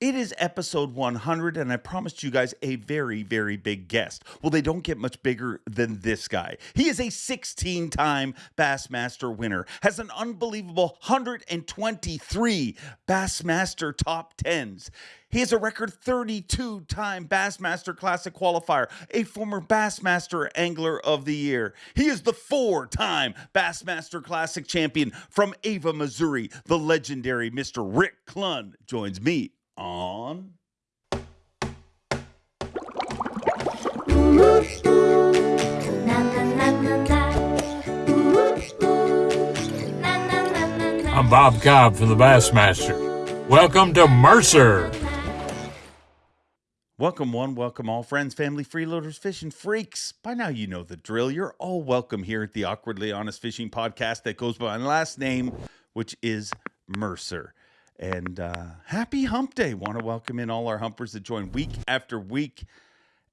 It is episode 100, and I promised you guys a very, very big guest. Well, they don't get much bigger than this guy. He is a 16 time Bassmaster winner, has an unbelievable 123 Bassmaster top 10s. He is a record 32 time Bassmaster Classic qualifier, a former Bassmaster Angler of the Year. He is the four time Bassmaster Classic champion from Ava, Missouri. The legendary Mr. Rick Clunn joins me on. I'm Bob Cobb from the Bassmaster. Welcome to Mercer. Welcome, one, welcome all friends, family, freeloaders, fishing freaks. By now, you know the drill. You're all welcome here at the Awkwardly Honest Fishing Podcast that goes by my last name, which is Mercer. And uh, happy hump day. Want to welcome in all our humpers that join week after week.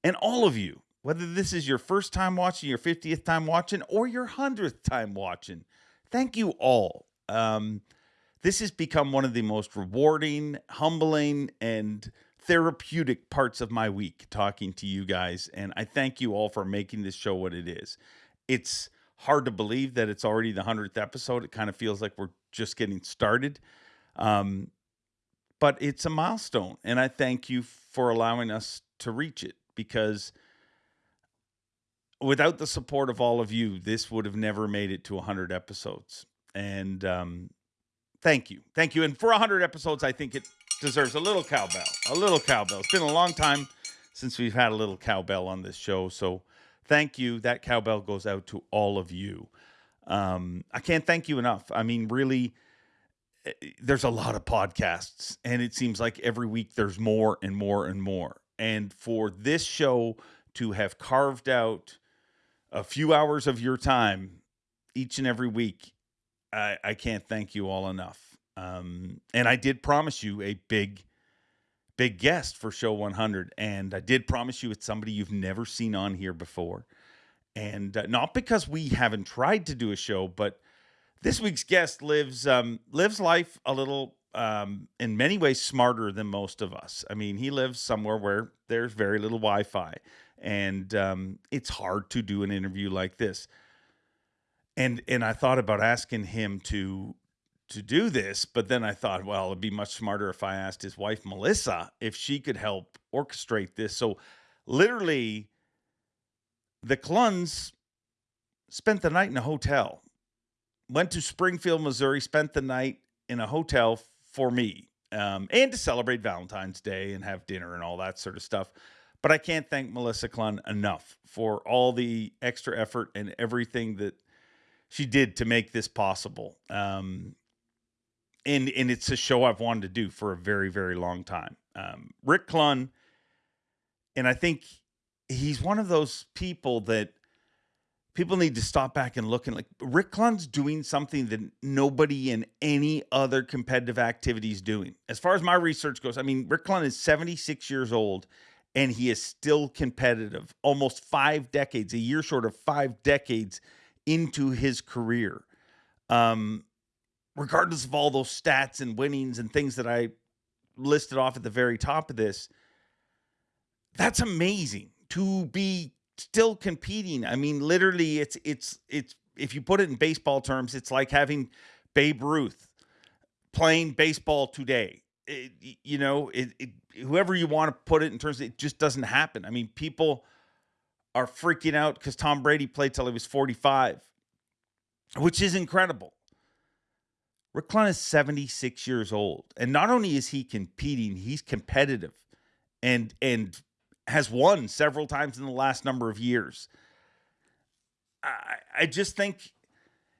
And all of you, whether this is your first time watching, your 50th time watching, or your 100th time watching, thank you all. Um, this has become one of the most rewarding, humbling, and therapeutic parts of my week talking to you guys. And I thank you all for making this show what it is. It's hard to believe that it's already the 100th episode. It kind of feels like we're just getting started. Um, but it's a milestone. And I thank you for allowing us to reach it because without the support of all of you, this would have never made it to 100 episodes. And um, thank you. Thank you. And for 100 episodes, I think it deserves a little cowbell. A little cowbell. It's been a long time since we've had a little cowbell on this show. So thank you. That cowbell goes out to all of you. Um, I can't thank you enough. I mean, really, there's a lot of podcasts, and it seems like every week there's more and more and more. And for this show to have carved out a few hours of your time each and every week, I, I can't thank you all enough. Um, and I did promise you a big, big guest for show 100. And I did promise you it's somebody you've never seen on here before. And uh, not because we haven't tried to do a show, but this week's guest lives um, lives life a little um, in many ways smarter than most of us. I mean, he lives somewhere where there's very little Wi-Fi, and um, it's hard to do an interview like this. And and I thought about asking him to to do this, but then I thought, well, it'd be much smarter if I asked his wife Melissa if she could help orchestrate this. So literally the Clunns spent the night in a hotel. Went to Springfield, Missouri, spent the night in a hotel for me. Um, and to celebrate Valentine's Day and have dinner and all that sort of stuff. But I can't thank Melissa Clunn enough for all the extra effort and everything that she did to make this possible. Um, and and it's a show I've wanted to do for a very very long time. Um, Rick Clunn, and I think he's one of those people that people need to stop back and look and like Rick Clunn's doing something that nobody in any other competitive activity is doing. As far as my research goes, I mean Rick Clunn is 76 years old and he is still competitive, almost five decades, a year short of five decades into his career. Um, regardless of all those stats and winnings and things that I listed off at the very top of this, that's amazing to be still competing. I mean, literally, it's it's it's if you put it in baseball terms, it's like having Babe Ruth playing baseball today. It, you know, it, it, whoever you want to put it in terms, of, it just doesn't happen. I mean, people are freaking out because Tom Brady played till he was 45, which is incredible. Rick Clunn is 76 years old. And not only is he competing, he's competitive and and has won several times in the last number of years. I, I just think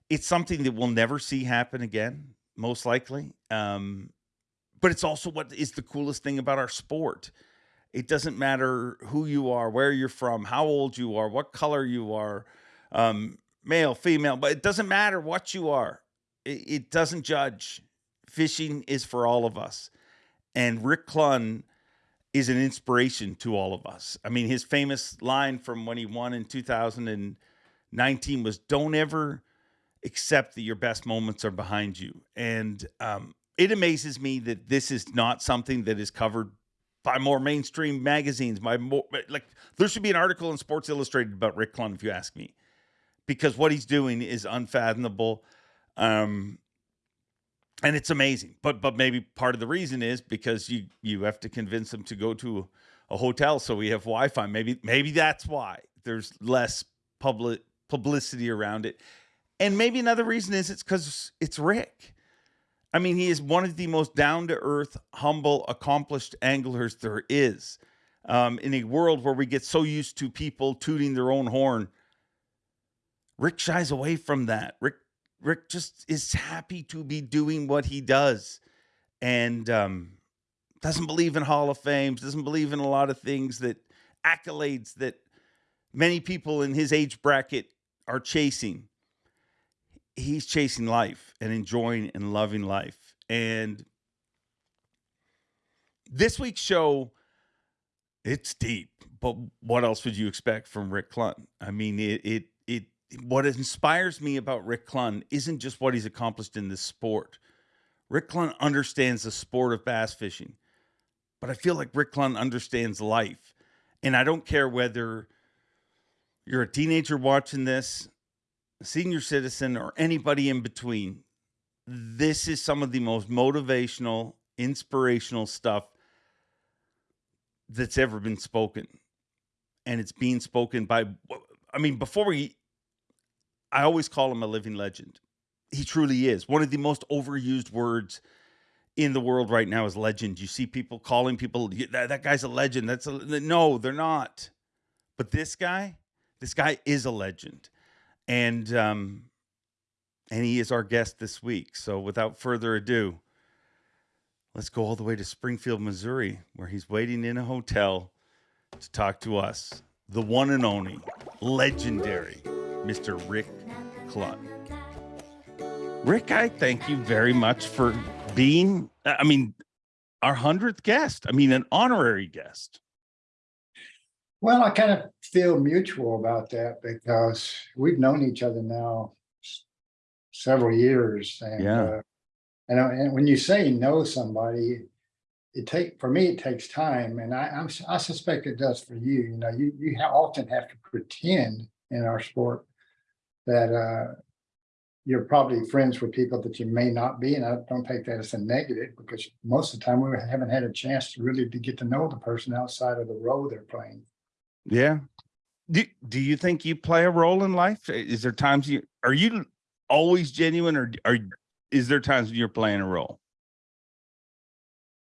it's something that we'll never see happen again, most likely. Um, but it's also what is the coolest thing about our sport. It doesn't matter who you are, where you're from, how old you are, what color you are, um, male, female, but it doesn't matter what you are it doesn't judge. Fishing is for all of us. And Rick Clunn is an inspiration to all of us. I mean, his famous line from when he won in 2019 was don't ever accept that your best moments are behind you. And um, it amazes me that this is not something that is covered by more mainstream magazines. By more like there should be an article in Sports Illustrated about Rick Clunn, if you ask me, because what he's doing is unfathomable. Um, and it's amazing. But but maybe part of the reason is because you you have to convince them to go to a hotel so we have Wi-Fi. Maybe maybe that's why there's less public publicity around it. And maybe another reason is it's because it's Rick. I mean, he is one of the most down to earth, humble, accomplished anglers there is. Um, in a world where we get so used to people tooting their own horn, Rick shies away from that. Rick Rick just is happy to be doing what he does, and um, doesn't believe in Hall of Fames. Doesn't believe in a lot of things that accolades that many people in his age bracket are chasing he's chasing life and enjoying and loving life. And this week's show, it's deep, but what else would you expect from Rick Clunn? I mean, it it it what inspires me about Rick Clunn isn't just what he's accomplished in this sport. Rick Clunn understands the sport of bass fishing, but I feel like Rick Clunn understands life. And I don't care whether you're a teenager watching this a senior citizen, or anybody in between, this is some of the most motivational, inspirational stuff that's ever been spoken. And it's being spoken by, I mean, before we, I always call him a living legend. He truly is. One of the most overused words in the world right now is legend. You see people calling people, that, that guy's a legend. That's a, no, they're not. But this guy, this guy is a legend and um, and he is our guest this week. So without further ado, let's go all the way to Springfield, Missouri, where he's waiting in a hotel to talk to us, the one and only legendary Mr. Rick Clunn. Rick, I thank you very much for being, I mean, our 100th guest. I mean, an honorary guest. Well, I kind of feel mutual about that because we've known each other now several years and Yeah. uh, and, uh, and when you say know somebody, it take for me it takes time, and I I'm, I suspect it does for you. You know, you you often have to pretend in our sport that uh, you're probably friends with people that you may not be, and I don't take that as a negative because most of the time we haven't had a chance to really to get to know the person outside of the role they're playing. Yeah. Do, do you think you play a role in life? Is there times you are you always genuine or are is there times when you're playing a role?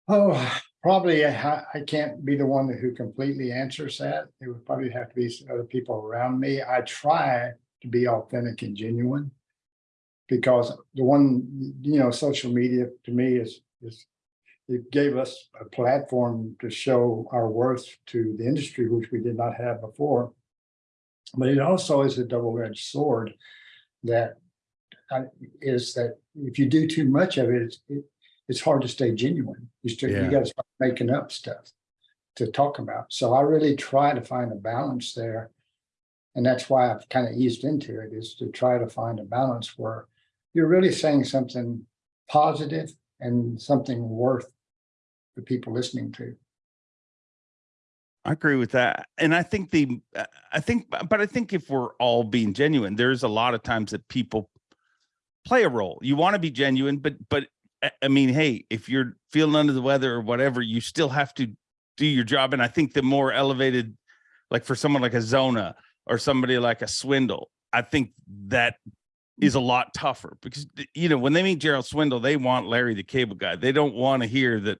Oh, probably I, I can't be the one who completely answers that. It would probably have to be some other people around me. I try be authentic and genuine. Because the one, you know, social media to me is, is, it gave us a platform to show our worth to the industry, which we did not have before. But it also is a double-edged sword that uh, that if you do too much of it, it's, it, it's hard to stay genuine. You still, Yeah. you gotta start making up stuff to talk about. So I really try to find a balance there. And that's why I've kind of eased into it is to try to find a balance where you're really saying something positive and something worth the people listening to. I agree with that. And I think the uh, I think but I think if we're all being genuine, there's a lot of times that people play a role. You want to be genuine, but but I- I mean, hey, if you're feeling under the weather or whatever, you still have to do your job. And I think the more elevated, like for someone like a Zona or somebody like a Swindle, I think that is a lot tougher because you know when they meet Gerald Swindle, they want Larry the Cable Guy. They don't want to hear that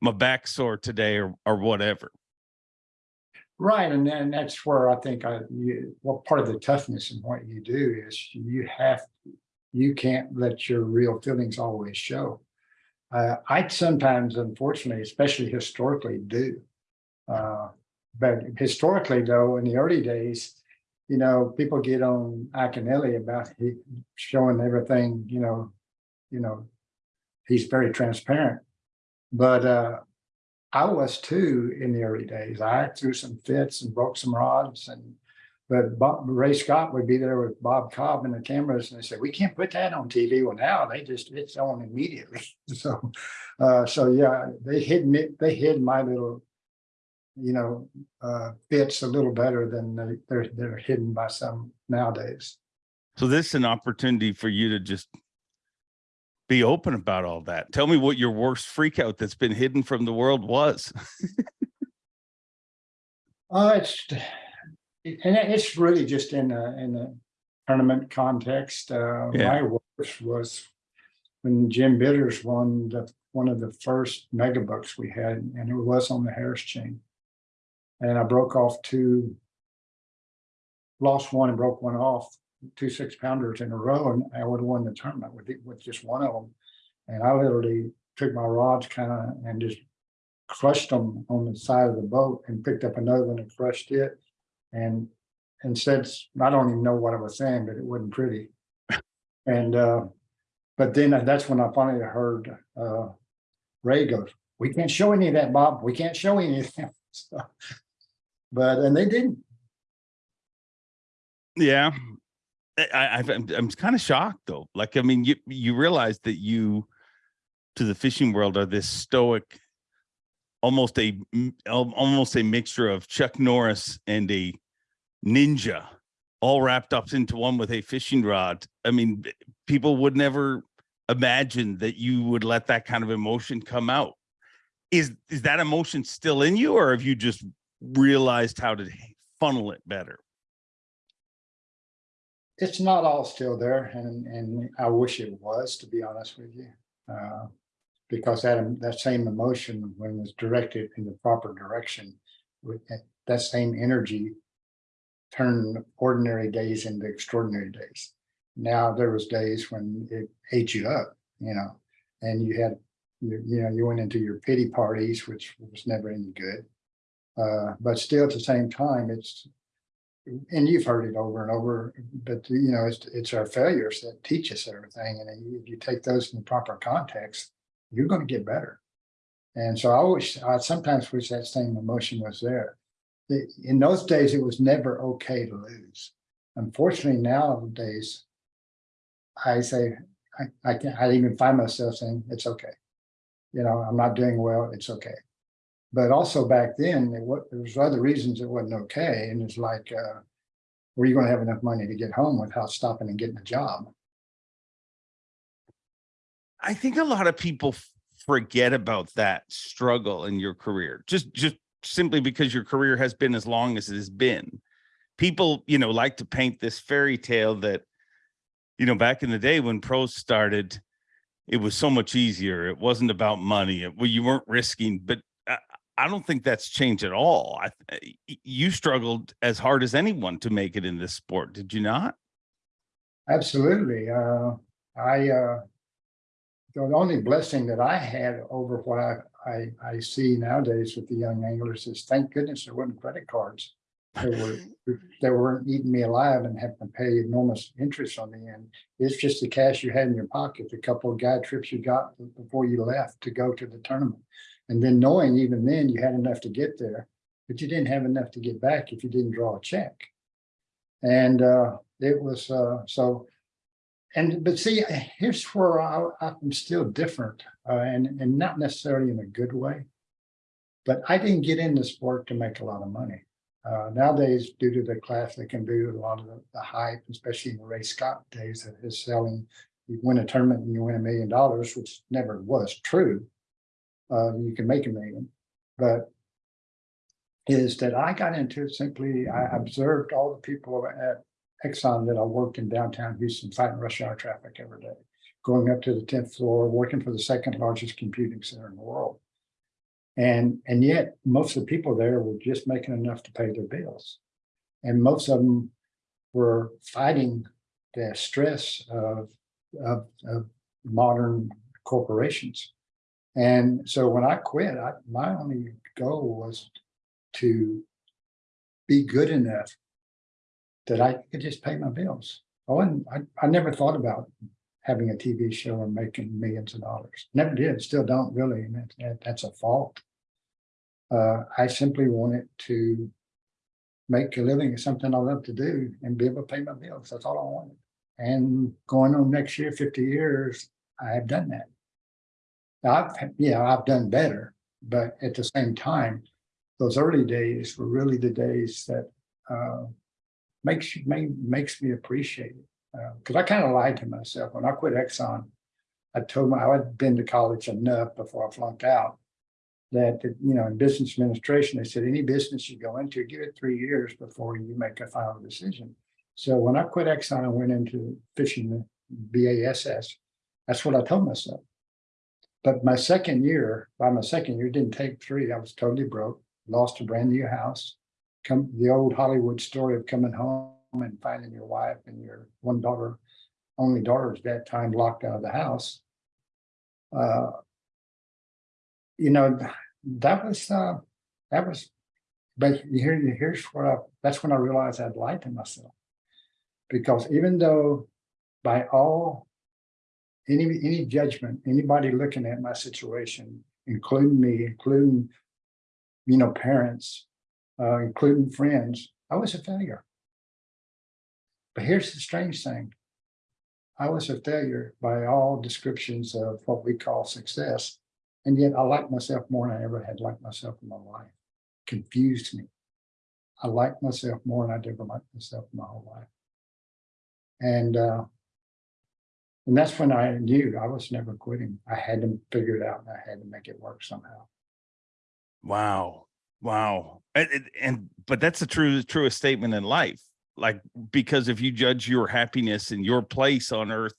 my back sore today or or whatever. Right, and then that's where I think I, you, well, part of the toughness in what you do is you have, you can't let your real feelings always show. Uh, I sometimes, unfortunately, especially historically, do. Uh, but historically, though, in the early days, you know, people get on Iaconelli about he showing everything, you know, you know, he's very transparent. But uh, I was too in the early days. I threw some fits and broke some rods and But Bob, Ray Scott would be there with Bob Cobb and the cameras and they said, we can't put that on TV. Well, now they just, it's on immediately. So, uh, so yeah, they hid me, they hid my little, you know, uh, bits a little better than they- they're, they're hidden by some nowadays. So this is an opportunity for you to just be open about all that. Tell me what your worst freak out that's been hidden from the world was. Uh, it's, and it's really just in a, in a tournament context. Uh, Yeah. my worst was when Jim Bitters won the, one of the first mega bucks we had, and it was on the Harris chain. And I broke off two, lost one and broke one off, two six pounders in a row, and I would have won the tournament with, with just one of them. And I literally took my rods kind of and just crushed them on the side of the boat and picked up another one and crushed it. And, and said, I don't even know what I was saying, but it wasn't pretty. And, uh, but then that's when I finally heard, uh, Ray goes, we can't show any of that, Bob. We can't show any of that. So, But, and they didn't. Yeah. I, I'm, I'm kind of shocked though. Like, I mean, you, you realize that you, to the fishing world, are this stoic, almost a almost a mixture of Chuck Norris and a ninja, all wrapped up into one with a fishing rod. I mean, people would never imagine that you would let that kind of emotion come out. Is, is that emotion still in you or have you just realized how to funnel it better? It's not all still there and, and I wish it was, to be honest with you. Uh, Because that, that same emotion, when it was directed in the proper direction, that same energy turned ordinary days into extraordinary days. Now, there was days when it ate you up, you know, and you had, you, you know, you went into your pity parties, which was never any good. Uh, but still at the same time, it's, and you've heard it over and over, but you know, it's, it's our failures that teach us everything. And if you take those in the proper context, you're gonna get better. And so I wish, I sometimes wish that same emotion was there. In those days, it was never okay to lose. Unfortunately, nowadays, I say, I, I can, I even find myself saying, it's okay. You know, I'm not doing well, it's okay. But also back then, there was, there was other reasons it wasn't okay, and it's like, uh, were you gonna have enough money to get home without stopping and getting a job? I think a lot of people forget about that struggle in your career, just just simply because your career has been as long as it has been. People, you know, like to paint this fairy tale that, you know, back in the day when pros started, it was so much easier. It wasn't about money. It, well, you weren't risking, but I, don't think that's changed at all. I, you struggled as hard as anyone to make it in this sport, did you not? Absolutely, uh, I, uh. The only blessing that I had over what I, I, I see nowadays with the young anglers is thank goodness there weren't credit cards. They were, they weren't eating me alive and having to pay enormous interest on the end. It's just the cash you had in your pocket, the couple of guide trips you got before you left to go to the tournament. And then knowing even then you had enough to get there, but you didn't have enough to get back if you didn't draw a check. And, uh, it was, uh, so and, but see, here's where I, I'm still different, uh, and, and not necessarily in a good way. But I didn't get in into sport to make a lot of money. Uh, nowadays, due to the class, they can do a lot of the, the hype, especially in the Ray Scott days that is selling. You win a tournament and you win a million dollars, which never was true. Uh, you can make a million, but is that I got into it simply, I observed all the people at Exxon that I worked in downtown Houston fighting rush hour traffic every day. Going up to the tenth floor, working for the second largest computing center in the world. And, and yet most of the people there were just making enough to pay their bills. And most of them were fighting the stress of, of, of modern corporations. And so when I quit, I, my only goal was to be good enough that I could just pay my bills. I wasn't, I, I never thought about having a TV show and making millions of dollars. Never did, still don't really, and that, that, that's a fault. Uh, I simply wanted to make a living is something I love to do and be able to pay my bills. That's all I wanted. And going on next year, fifty years, I have done that. I've, yeah, I've done better, but at the same time, those early days were really the days that uh makes you, make, makes me appreciate it. Uh, cause I kind of lied to myself. When I quit Exxon, I told my, I had been to college enough before I flunked out. That, you know, in business administration, they said, any business you go into, give it three years before you make a final decision. So when I quit Exxon, I went into fishing the BASS. That's what I told myself. But my second year, by my second year, didn't take three, I was totally broke, lost a brand new house. Come, the old Hollywood story of coming home and finding your wife and your one daughter, only daughter at that time locked out of the house. Uh. You know, that was, uh, that was, but here, here's what I, that's when I realized I'd lied to myself. Because even though by all any, any judgment, anybody looking at my situation, including me, including, you know, parents, uh, including friends, I was a failure. But here's the strange thing. I was a failure by all descriptions of what we call success. And yet I like myself more than I ever had liked myself in my life. Confused me. I liked myself more than I'd ever liked myself in my whole life. And uh, and that's when I knew I was never quitting. I had to figure it out and I had to make it work somehow. Wow. Wow. And, and- but that's the true, truest statement in life. Like, because if you judge your happiness and your place on earth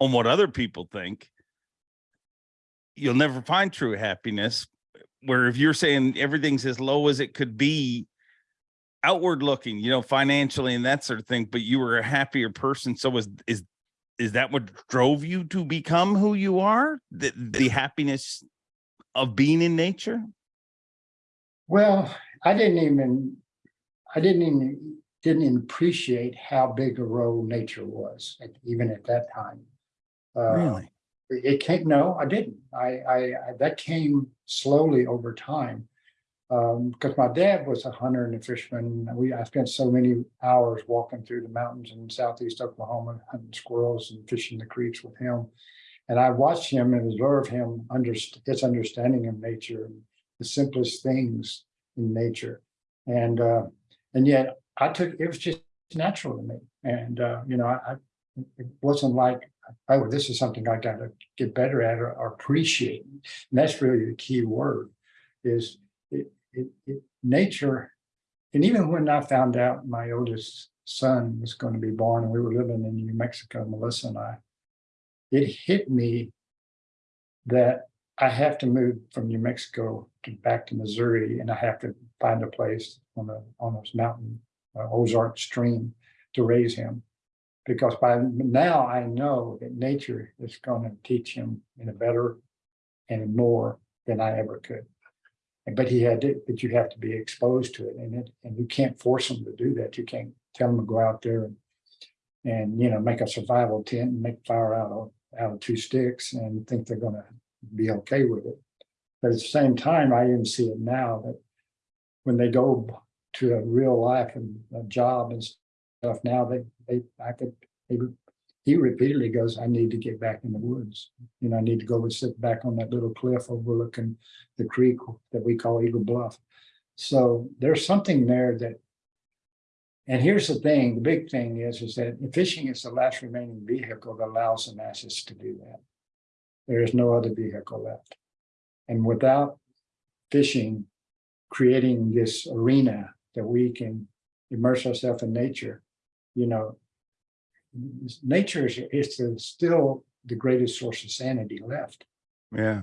on what other people think, you'll never find true happiness. Where if you're saying everything's as low as it could be, outward looking, you know, financially and that sort of thing, but you were a happier person. So is, is, is that what drove you to become who you are? The, the happiness of being in nature? Well, I didn't even, I didn't even, didn't even appreciate how big a role nature was, at- even at that time. Uh, Really? It came, no, I didn't. I, I, I- that came slowly over time. Um, because my dad was a hunter and a fisherman. We, I spent so many hours walking through the mountains in southeast Oklahoma, hunting squirrels and fishing the creeks with him. And I watched him and observed him under his understanding of nature, and the simplest things in nature. And, uh, and yet I took, it was just natural to me. And, uh, you know, I, I- it wasn't like, oh, this is something I gotta get better at or, or appreciate. And that's really the key word is it, it, nature. And even when I found out my oldest son was going to be born and we were living in New Mexico, Melissa and I, it hit me that I have to move from New Mexico to back to Missouri and I have to find a place on a, on this mountain, uh, Ozark stream to raise him. Because by now I know that nature is going to teach him in a better and more than I ever could. But he had to, but you have to be exposed to it and it, and you can't force them to do that. You can't tell them to go out there and and, you know, make a survival tent and make fire out of, out of two sticks and think they're gonna be okay with it. But at the same time, I even see it now that when they go to a real life and a job and stuff, now they, they, I could, they, he repeatedly goes, I need to get back in the woods. You know, I need to go and sit back on that little cliff overlooking the creek that we call Eagle Bluff. So there's something there that and here's the thing, the big thing is, is that fishing is the last remaining vehicle that allows the masses to do that. There is no other vehicle left. And without fishing, creating this arena that we can immerse ourselves in nature, you know, nature is, is the- still the greatest source of sanity left. Yeah.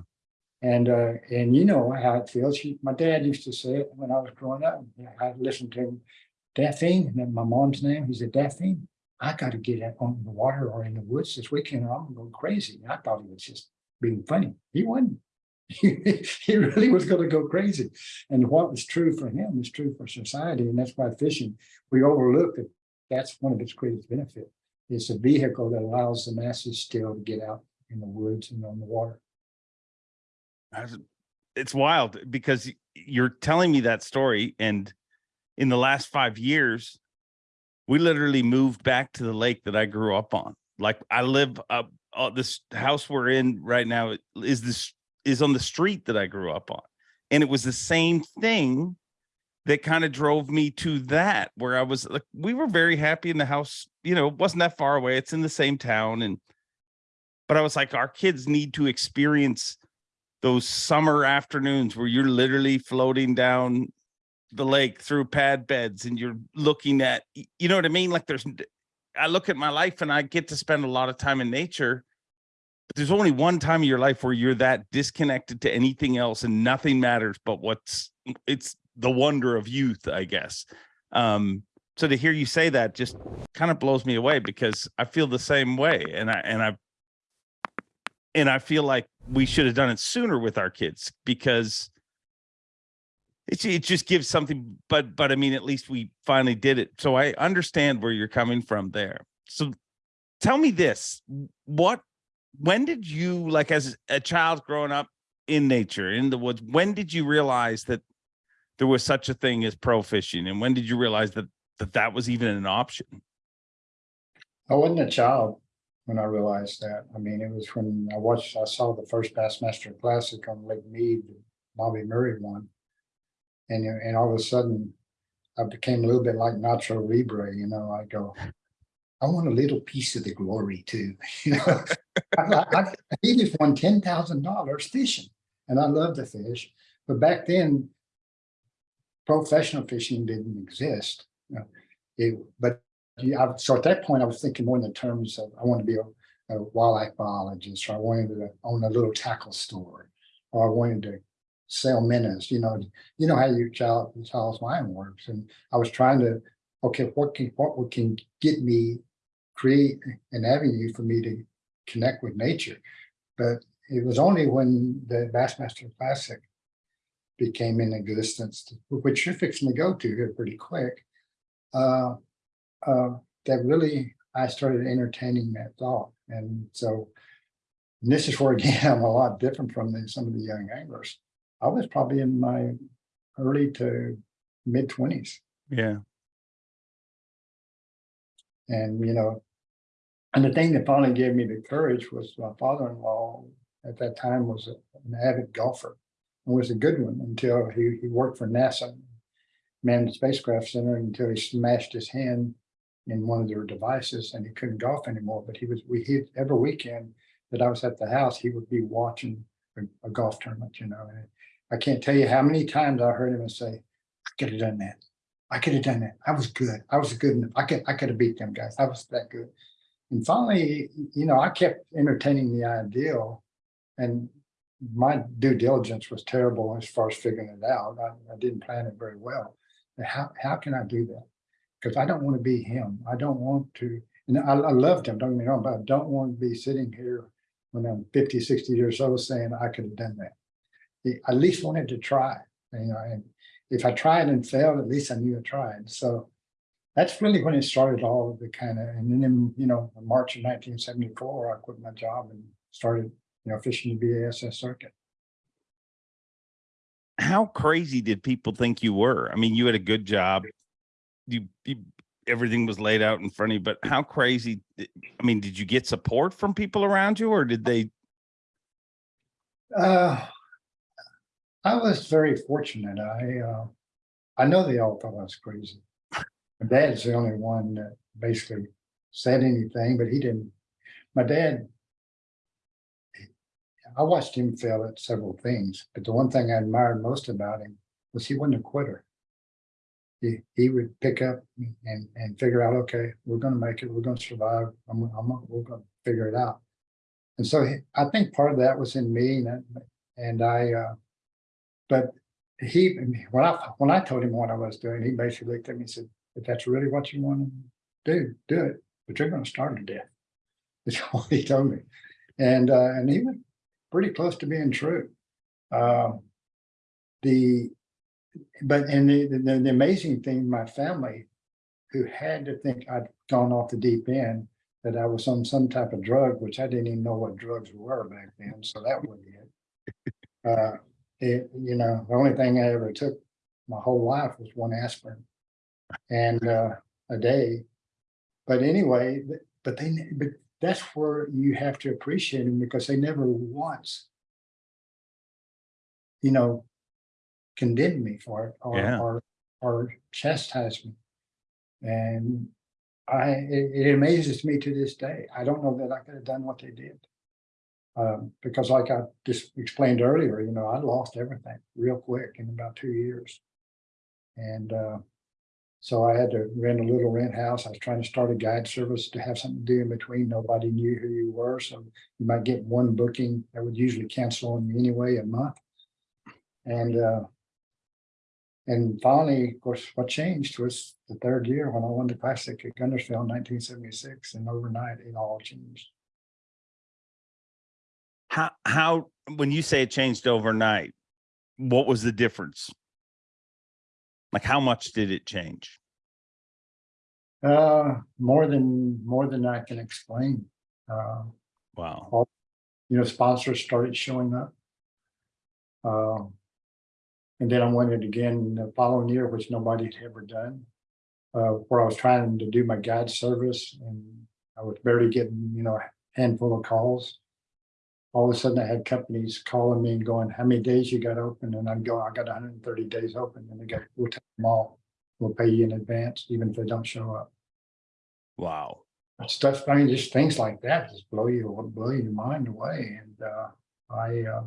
And, uh, and you know how it feels. My dad used to say it when I was growing up. I listened to him, Daphne, and then my mom's name, he said, Daphne, I gotta get out on the water or in the woods this weekend or I'm gonna go crazy. And I thought he was just being funny. He wasn't. He really was gonna go crazy. And what was true for him is true for society. And that's why fishing, we overlook that that's one of its greatest benefits. It's a vehicle that allows the masses still to get out in the woods and on the water. It's wild because you're telling me that story and in the last five years, we literally moved back to the lake that I grew up on. Like I live up, uh, this house we're in right now is this is on the street that I grew up on. And it was the same thing that kind of drove me to that where I was like, we were very happy in the house, you know, it wasn't that far away. It's in the same town. And, but I was like, our kids need to experience those summer afternoons where you're literally floating down the lake through pad beds and you're looking at, you know what I mean? Like there's, I look at my life and I get to spend a lot of time in nature. But there's only one time in your life where you're that disconnected to anything else and nothing matters but what's it's the wonder of youth, I guess. Um, so to hear you say that just kind of blows me away because I feel the same way. And I and I and I feel like we should have done it sooner with our kids because it, it just gives something, but but I mean, at least we finally did it. So I understand where you're coming from there. So tell me this, what when did you like as a child growing up in nature, in the woods, when did you realize that there was such a thing as pro fishing? And when did you realize that that, that was even an option? I wasn't a child when I realized that. I mean, it was when I watched, I saw the first Bassmaster Classic on Lake Mead, Bobby Murray won. And, and all of a sudden, I became a little bit like Nacho Libre, you know, I go, I want a little piece of the glory too, you know? I, I, he just won ten thousand dollars fishing, and I love to fish, but back then, professional fishing didn't exist. It, but yeah, so at that point, I was thinking more in the terms of, I want to be a, a wildlife biologist, or I wanted to own a little tackle store. Or I wanted to sell minnows, you know, you know how your child, child's mind works, and I was trying to, okay, what can, what can get me, create an avenue for me to connect with nature. But it was only when the Bassmaster Classic became in existence, which you're fixing to go to here pretty quick. Uh, uh, that really, I started entertaining that thought. And so and this is where again, I'm a lot different from the, some of the young anglers. I was probably in my early to mid twenties Yeah. and, you know, and the thing that finally gave me the courage was my father-in-law at that time was an avid golfer. Was a good one until he, he worked for NASA, manned the spacecraft center until he smashed his hand in one of their devices and he couldn't golf anymore. But he was, we, he, every weekend that I was at the house, he would be watching a, a golf tournament, you know. And I can't tell you how many times I heard him say, I could have done that. I could have done that. I was good. I was good enough. I could, I could have beat them guys. I was that good. And finally, you know, I kept entertaining the ideal and my due diligence was terrible as far as figuring it out. I, I didn't plan it very well. How, how can I do that? Because I don't want to be him. I don't want to, and I, I loved him, don't get me wrong, but I don't want to be sitting here when I'm 50, 60 years old saying I could have done that. I at least wanted to try, you know, and if I tried and failed, at least I knew I tried. So that's really when it started all the kind of, and then, in, you know, March of nineteen seventy-four, I quit my job and started, you know, fishing the BASS circuit. How crazy did people think you were? I mean, you had a good job. You, you everything was laid out in front of you, but how crazy? I mean, did you get support from people around you or did they? Uh, I was very fortunate. I, uh, I know they all thought I was crazy. My dad's the only one that basically said anything, but he didn't. My dad. I watched him fail at several things, but the one thing I admired most about him was he wasn't a quitter. He, he would pick up and, and figure out, okay, we're gonna make it, we're gonna survive, I'm, I'm, we're gonna figure it out. And so he- I think part of that was in me and, and I, uh, but he, when I, when I told him what I was doing, he basically looked at me and said, if that's really what you want to do, do it, but you're gonna starve to death. That's all he told me. And, uh, and he was pretty close to being true. Um, the, but, and the, the, the amazing thing, my family, who had to think I'd gone off the deep end, that I was on some type of drug, which I didn't even know what drugs were back then, so that wasn't it. Uh, it, you know, the only thing I ever took my whole life was one aspirin. and uh, a day. But anyway, but they, but that's where you have to appreciate them because they never once, you know, condemned me for it or, Yeah. or, or chastised me. And I, it, it amazes me to this day. I don't know that I could have done what they did. Um, because like I just explained earlier, you know, I lost everything real quick in about two years. And, uh, so I had to rent a little rent house. I was trying to start a guide service to have something to do in between. Nobody knew who you were, so you might get one booking that would usually cancel on you anyway a month. And, uh, and finally, of course, what changed was the third year when I won the classic at Guntersville in nineteen seventy-six and overnight it all changed. How, how, when you say it changed overnight, what was the difference? Like, how much did it change? Uh, more than, more than I can explain. Uh, Wow. you know, sponsors started showing up. Um, and then I went it again the following year, which nobody had ever done. Uh, where I was trying to do my guide service and I was barely getting, you know, a handful of calls. All of a sudden I had companies calling me and going, how many days you got open? And I'm going, I got hundred and thirty days open and they go, we'll take them all. We'll pay you in advance, even if they don't show up Wow. stuff, I mean, just things like that just blow you, blow your mind away and uh, I uh.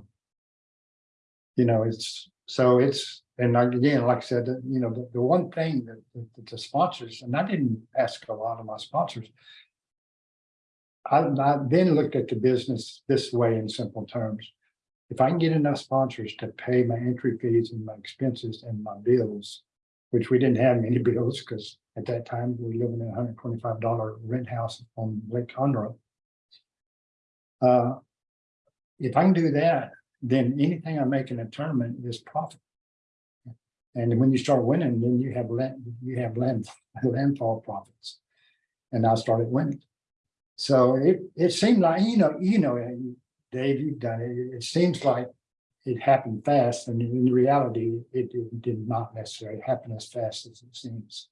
You know, it's, so it's, and again, like I said, you know, the, the one thing that, that the sponsors, and I didn't ask a lot of my sponsors. I, I then looked at the business this way in simple terms. If I can get enough sponsors to pay my entry fees and my expenses and my bills. Which we didn't have many bills because at that time we were living in a hundred twenty-five dollar rent house on Lake Conroe. Uh, If I can do that, then anything I make in a tournament is profit. And when you start winning, then you have land, you have land, landfall profits. And I started winning. So it, it seemed like, you know, you know, Dave, you've done it. It seems like it happened fast and in reality, it did- did not necessarily happen as fast as it seems.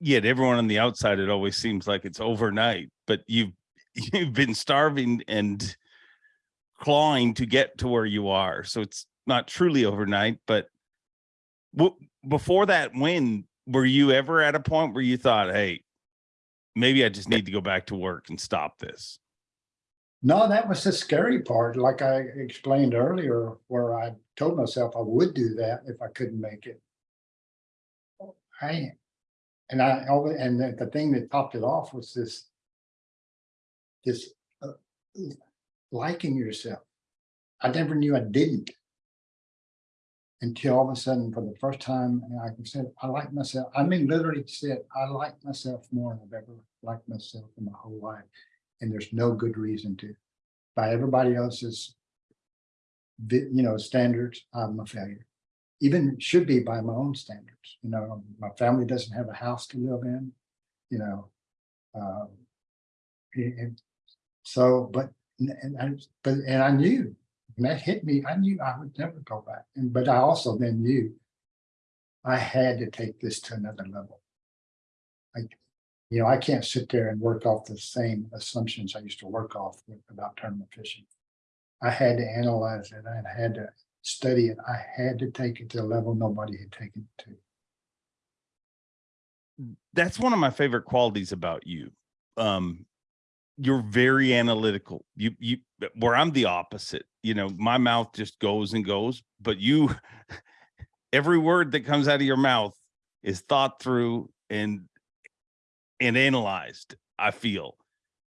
Yet everyone on the outside, it always seems like it's overnight, but you've, you've been starving and clawing to get to where you are. So it's not truly overnight, but before that win, were you ever at a point where you thought, hey, maybe I just need to go back to work and stop this? No, that was the scary part, like I explained earlier, where I told myself I would do that if I couldn't make it. I, and I, and the, the thing that topped it off was this. This uh, liking yourself. I never knew I didn't. Until all of a sudden, for the first time, I said, I like myself. I mean, literally said, I like myself more than I've ever liked myself in my whole life. And there's no good reason to. By everybody else's. You know, standards, I'm a failure. Even should be by my own standards, you know, my family doesn't have a house to live in, you know. um, and so, but, and I, but, and I knew, when that hit me, I knew I would never go back. And, but I also then knew. I had to take this to another level. I, you know, I can't sit there and work off the same assumptions I used to work off with about tournament fishing. I had to analyze it. I had to study it. I had to take it to a level nobody had taken it to. that's one of my favorite qualities about you. Um, you're very analytical. You, you, where I'm the opposite, you know, my mouth just goes and goes, but you, every word that comes out of your mouth is thought through and, and analyzed, I feel.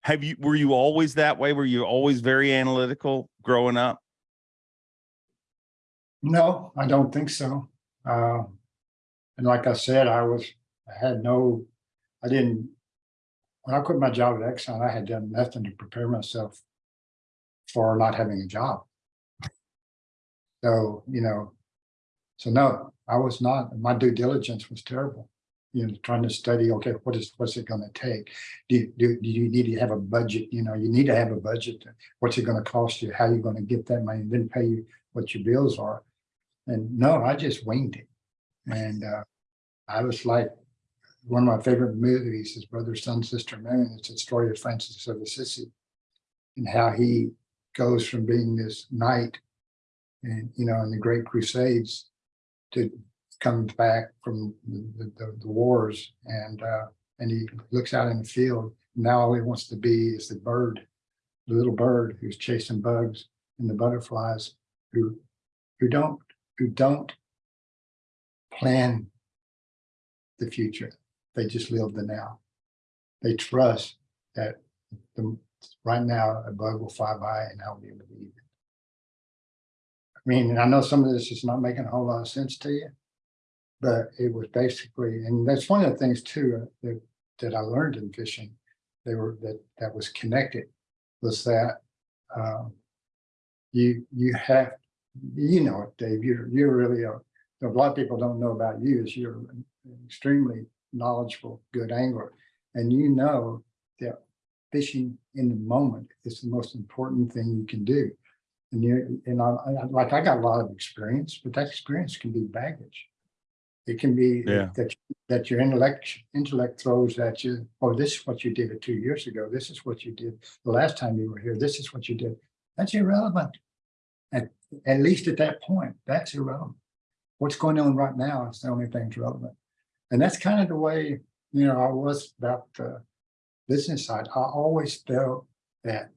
Have you, were you always that way? Were you always very analytical growing up? No, I don't think so. Uh, and like I said, I was, I had no, I didn't. When I quit my job at Exxon, I had done nothing to prepare myself for not having a job. So, you know, so no, I was not, my due diligence was terrible. You know, trying to study, okay, what is, what's it gonna take? Do, you- do, do you need to have a budget? You know, you need to have a budget. What's it gonna cost you? How you gonna get that money? And then pay you what your bills are. And no, I just winged it. And uh, I was like, one of my favorite movies is Brother, Sun, Sister, Moon. It's a story of Francis of Assisi. And how he goes from being this knight and, you know, in the Great Crusades to comes back from the, the, the wars and, uh, and he looks out in the field. Now all he wants to be is the bird, the little bird who's chasing bugs and the butterflies who, who don't, who don't plan the future. They just live the now. They trust that the, right now a bug will fly by and I'll be able to eat it. I mean, I know some of this is not making a whole lot of sense to you. But it was basically, and that's one of the things too, uh, that, that I learned in fishing. They were, that, that was connected, was that, um. You, you have, you know it, Dave, you're, you're really a, a lot of people don't know about you is you're an extremely knowledgeable, good angler. And you know that fishing in the moment is the most important thing you can do. And you, and I, I, like, I got a lot of experience, but that experience can be baggage. It can be Yeah. that, that your intellect, intellect throws at you, oh, this is what you did it two years ago. This is what you did the last time you were here. This is what you did. That's irrelevant. At, at least at that point, that's irrelevant. What's going on right now is the only thing that's relevant. And that's kind of the way, you know, I was about the business side. I always felt that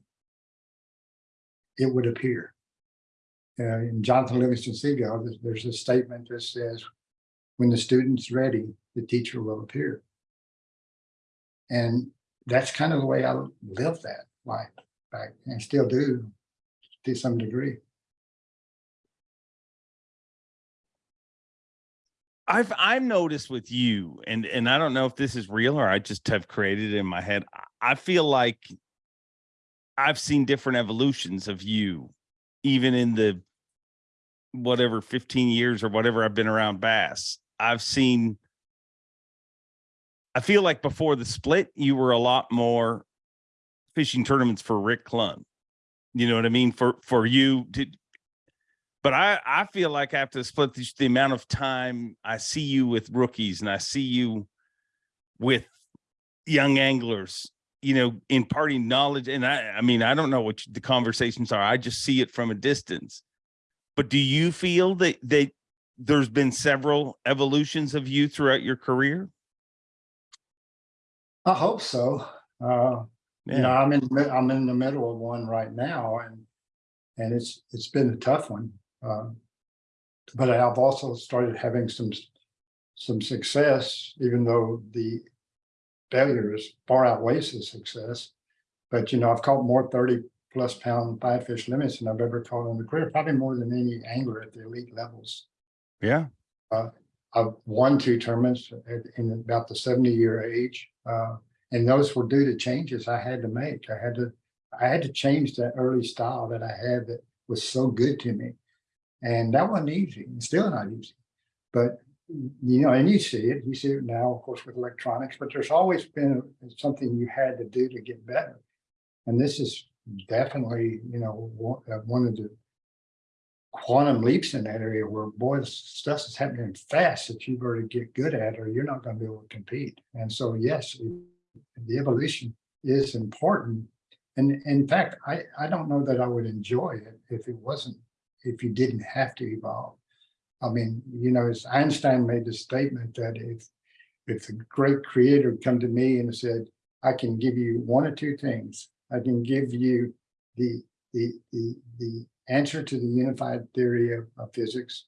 it would appear. Uh, in Jonathan Livingston Seagull, there's, there's a statement that says, when the student's ready, the teacher will appear. And that's kind of the way I lived that life back and still do to some degree. I've I've noticed with you, and and I don't know if this is real or I just have created it in my head. I- feel like I've seen different evolutions of you, even in the whatever 15 years or whatever I've been around bass. I've seen I feel like before the split, you were a lot more fishing tournaments for Rick Clunn. You know what I mean? For for you to but I, I feel like I have to split, the, the amount of time I see you with rookies and I see you with young anglers, you know, imparting knowledge. And I, I mean, I don't know what the conversations are. I just see it from a distance. But do you feel that that there's been several evolutions of you throughout your career? I hope so. Uh, you know, I'm in, the I'm in the middle of one right now and, and it's, it's been a tough one. Um, But I've also started having some, some success, even though the failures far outweighs the success. But you know, I've caught more thirty plus pound five fish limits than I've ever caught in the career, probably more than any angler at the elite levels. yeah, I've won two tournaments at, in about the seventy year age. Uh, and those were due to changes I had to make. I had to, I had to change that early style that I had that was so good to me. And that wasn't easy, and still not easy. But, you know, and you see it, you see it now, of course, with electronics, but there's always been something you had to do to get better. And this is definitely, you know, one, uh, of the quantum leaps in that area where boy, stuff is happening fast that you've to get good at or you're not going to be able to compete. And so, yes, the evolution is important. And in fact, I, I don't know that I would enjoy it if it wasn't, if you didn't have to evolve. I mean, you know, as Einstein made the statement that if, if the great creator come to me and said, I can give you one or two things. I can give you the, the, the, the answer to the unified theory of, of physics,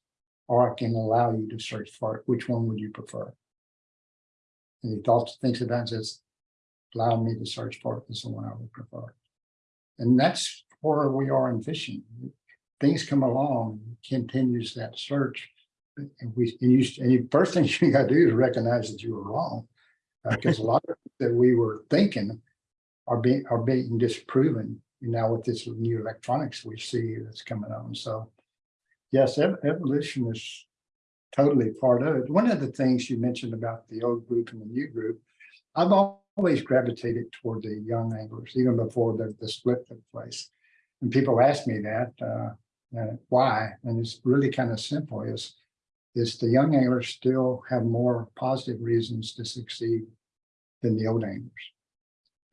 or I can allow you to search for it. Which one would you prefer? And he thought, thinks about and says, allow me to search for it is the one I would prefer. And that's where we are in fishing. Things come along, continues that search. And we, and you, and first thing you gotta do is recognize that you were wrong. Because a lot of things that we were thinking are being, are being disproven now with this new electronics we see that's coming on. So yes, ev- evolution is totally part of it. One of the things you mentioned about the old group and the new group, I've always gravitated toward the young anglers, even before the, the split took place. And people ask me that, uh, uh, why? And it's really kind of simple is is the young anglers still have more positive reasons to succeed than the old anglers.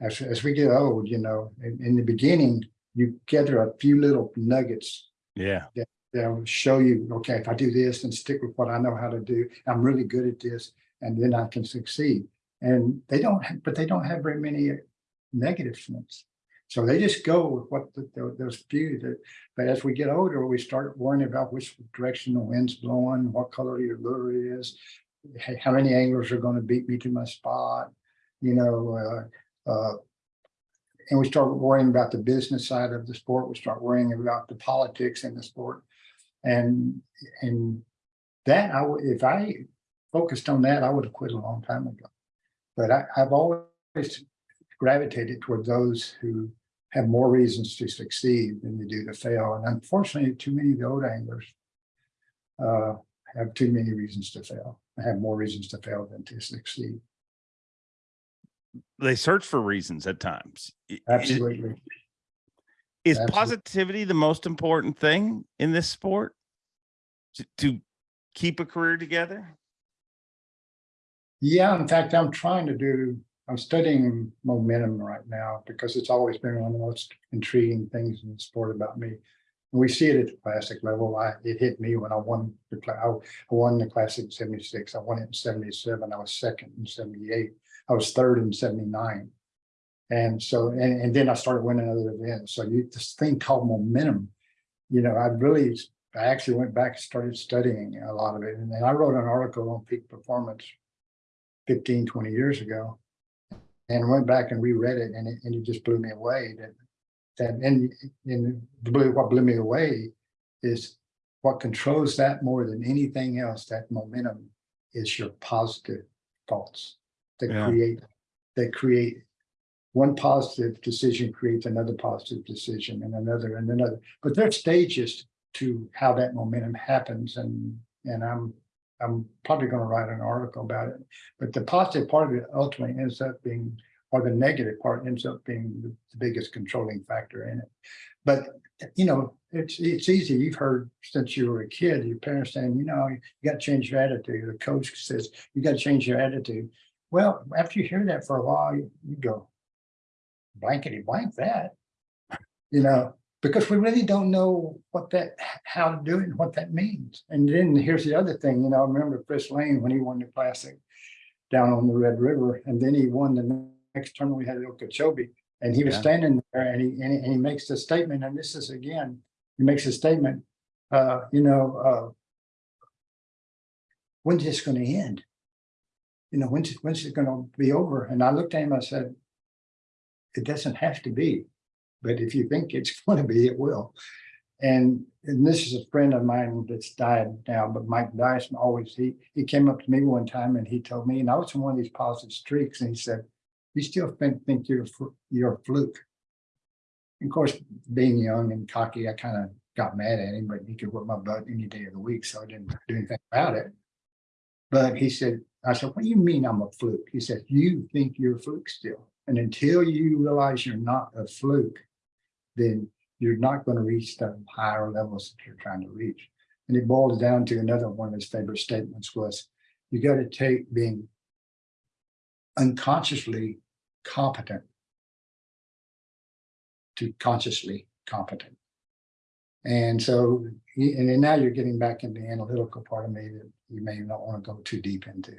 As, as we get old, you know, in, in the beginning, you gather a few little nuggets Yeah. They'll show you, okay, if I do this and stick with what I know how to do, I'm really good at this, and then I can succeed. And they don't, have- but they don't have very many negative ones. So they just go with what the- tho- those few that, but as we get older, we start worrying about which direction the wind's blowing, what color your lure is. How many anglers are gonna beat me to my spot, you know, uh, uh, and we start worrying about the business side of the sport. We start worrying about the politics in the sport. And, and that I if I focused on that, I would have quit a long time ago. But I, I've always gravitated toward those who have more reasons to succeed than they do to fail. And unfortunately, too many of the old anglers uh, have too many reasons to fail, have more reasons to fail than to succeed. They search for reasons at times. Absolutely. Is Absolutely. positivity the most important thing in this sport? To, to keep a career together? Yeah, in fact, I'm trying to do, I'm studying momentum right now because it's always been one of the most intriguing things in the sport about me. And we see it at the classic level. I, it hit me when I won the, I I won the classic in seventy-six. I won it in seventy-seven. I was second in seventy-eight. I was third in seventy-nine. And so, and, and then I started winning other events. So you, this thing called momentum, you know, I really, I actually went back and started studying a lot of it. And then I wrote an article on peak performance 15, 20 years ago. And went back and reread it and it, and it just blew me away that, that, and, and blew, what blew me away is what controls that more than anything else, that momentum is your positive thoughts that Yeah. create, that create one positive decision creates another positive decision and another and another. But there are stages to how that momentum happens and, and I'm, I'm probably gonna write an article about it. But the positive part of it ultimately ends up being, or the negative part ends up being the biggest controlling factor in it. But, you know, it's, it's easy. You've heard since you were a kid, your parents saying, you know, you gotta change your attitude. The coach says, you gotta change your attitude. Well, after you hear that for a while, you you go, blankety blank that. You know, because we really don't know what that, how to do it and what that means. And then here's the other thing, you know, I remember Chris Lane when he won the classic down on the Red River, and then he won the next tournament we had at Okeechobee. And he was Yeah. standing there and he, and he, and he makes the statement, and this is again, he makes a statement, uh, you know, uh. When's this gonna end? You know, when's, when's it gonna be over? And I looked at him, I said, it doesn't have to be, but if you think it's gonna be, it will. And, and this is a friend of mine that's died now, but Mike Dyson always, he, he came up to me one time and he told me, and I was in one of these positive streaks, and he said, you still think, think you're, you're a fluke. And Of course, being young and cocky, I kind of got mad at him, but he could whip my butt any day of the week, so I didn't do anything about it. But he said, I said, what do you mean I'm a fluke? He said, you think you're a fluke still. And until you realize you're not a fluke, then you're not going to reach the higher levels that you're trying to reach. And it boils down to another one of his favorite statements was, you got to take being unconsciously competent to consciously competent. And so, and then now you're getting back in the analytical part of me that you may not want to go too deep into.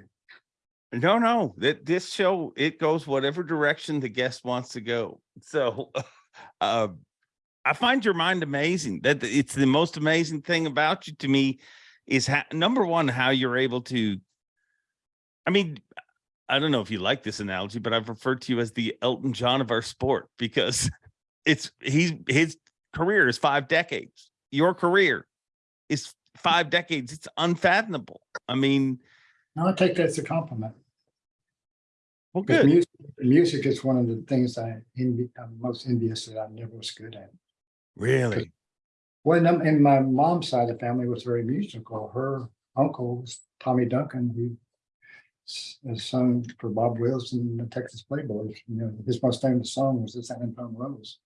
No, no, that this show, it goes whatever direction the guest wants to go. So, uh, I find your mind amazing. That it's the most amazing thing about you to me is how, number one, how you're able to. I mean, I don't know if you like this analogy, but I've referred to you as the Elton John of our sport because it's he's his career is five decades. Your career is five decades. It's unfathomable. I mean, I take that as a compliment. well, good. music, music is one of the things I envy, I'm most envious that I never was good at. Really? Well, and, my mom's side of the family was very musical. Her uncle was Tommy Duncan, who has sung for Bob Wills and the Texas Playboys. You know, his most famous song was the San Antonio Rose.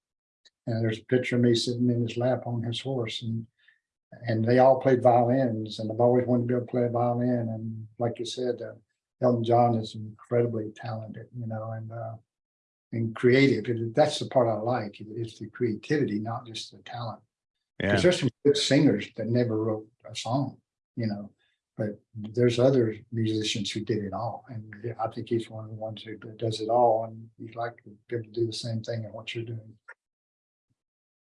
And there's a picture of me sitting in his lap on his horse and And they all played violins and I've always wanted to be able to play a violin. And like you said, uh, Elton John is incredibly talented, you know, and, uh, and creative. And That's the part I like, is the creativity, not just the talent. Yeah. Because there's some good singers that never wrote a song, you know, but there's other musicians who did it all. And I think he's one of the ones who does it all and you'd like to be able to do the same thing in what you're doing.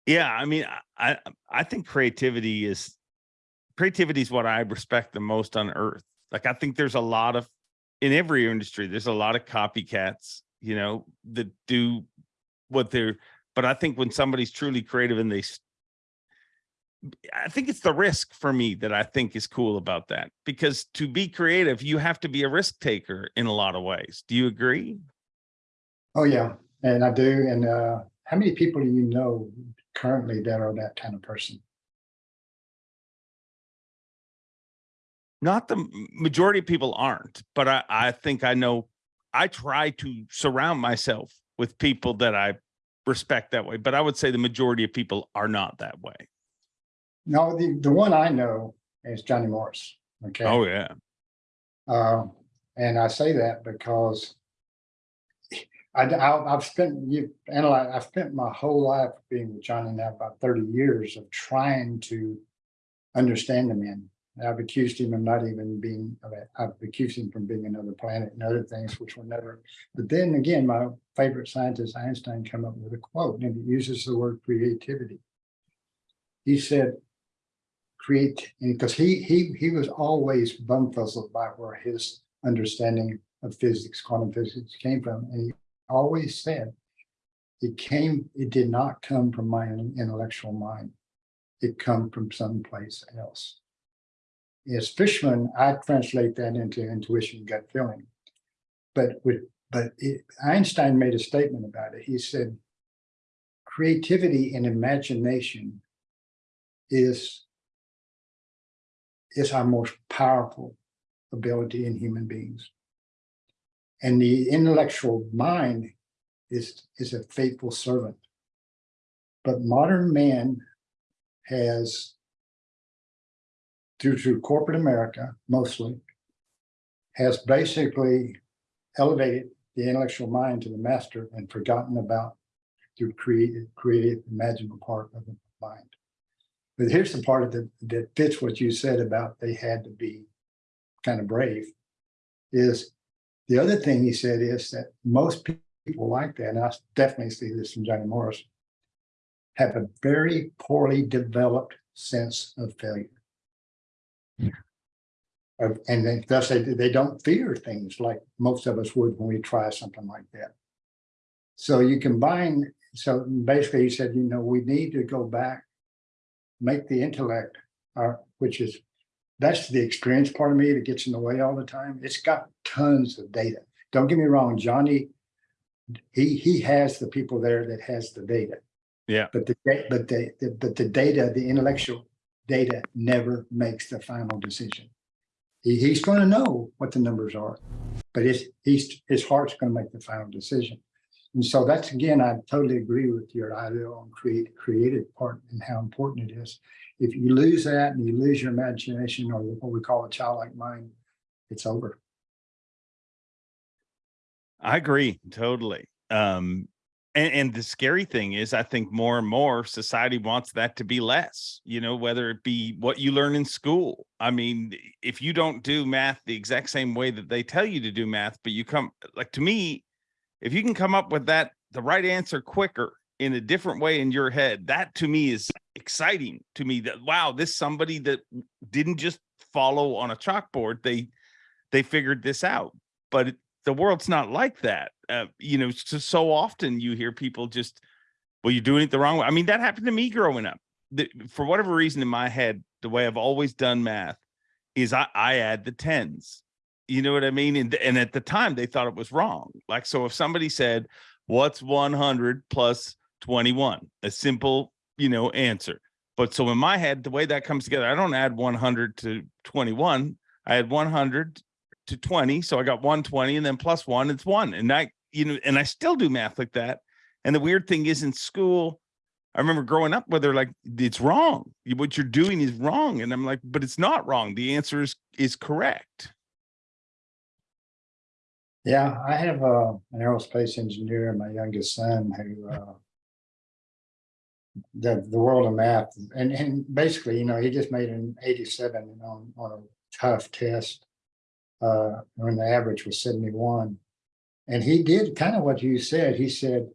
Yeah, I mean, I I- I think creativity is creativity is what I respect the most on earth. Like I think there's a lot of in every industry, there's a lot of copycats, you know, that do what they're but I think when somebody's truly creative and they I think it's the risk for me that I think is cool about that because to be creative, you have to be a risk taker in a lot of ways. Do you agree? Oh, yeah, and I do. And uh, how many people do you know currently that are that kind of person? not the majority of people aren't, but I, I think I know, I try to surround myself with people that I respect that way, but I would say the majority of people are not that way. No, the, the one I know is Johnny Morris. Okay. Oh, yeah. Uh, and I say that because I, I, have spent, you, analyze, I've spent my whole life being with Johnny now about thirty years of trying to understand the man. I've accused him of not even being, I've accused him from being another planet and other things which were never. But then again, my favorite scientist Einstein come up with a quote and he uses the word creativity. He said, create, because he, he, he was always bumfuzzled by where his understanding of physics, quantum physics came from. And he always said, it came, it did not come from my intellectual mind. It come from someplace else. As Fishman, I translate that into intuition, gut feeling. But with, but it- Einstein made a statement about it. He said, creativity and imagination is is our most powerful ability in human beings. And the intellectual mind is, is a faithful servant. But modern man has, through, to corporate America mostly, has basically elevated the intellectual mind to the master and forgotten about the creative, creative, part of the mind. But here's the part of the, that fits what you said about they had to be kind of brave. Is the other thing he said is that most people like that, and I definitely see this from Johnny Morris, have a very poorly developed sense of failure. And then thus they, they don't fear things like most of us would when we try something like that. So you combine, so basically he said, you know, we need to go back make the intellect, uh, which is, that's the experience part of me that gets in the way all the time. It's got tons of data. Don't get me wrong, Johnny, he, he has the people there that has the data. Yeah. But the, but the, the- but the data, the intellectual data never makes the final decision. He, he's gonna know what the numbers are, but his, he's, his heart's gonna make the final decision. And so that's, again, I totally agree with your idea on create, creative part and how important it is. If you lose that and you lose your imagination or what we call a childlike mind, it's over. I agree totally. Um, and, and the scary thing is, I think more and more society wants that to be less, you know, whether it be what you learn in school. I mean, if you don't do math the exact same way that they tell you to do math, but you come like to me, if you can come up with that, the right answer quicker in a different way in your head, that to me is exciting to me that, wow, this somebody that didn't just follow on a chalkboard, they, they figured this out, but it, the world's not like that. Uh, you know, so, so often you hear people just, well, you're doing it the wrong way. I mean, that happened to me growing up. The, for whatever reason in my head, the way I've always done math is I, I add the tens. You know what I mean? And, and at the time they thought it was wrong. Like, so if somebody said, what's 100 plus 21? A simple, you know, answer. But so in my head, the way that comes together, I don't add 100 to 21. I add 100 to 20. So I got 120 and then plus one, it's one. And I, you know, and I still do math like that. And the weird thing is in school, I remember growing up where they're like, it's wrong. What you're doing is wrong. And I'm like, but it's not wrong. The answer is is correct. Yeah, I have uh, an aerospace engineer, and my youngest son, who uh, the the world of math and and basically, you know, he just made an 87 on on a tough test. Uh, when the average was 71. And he did kind of what you said. He said,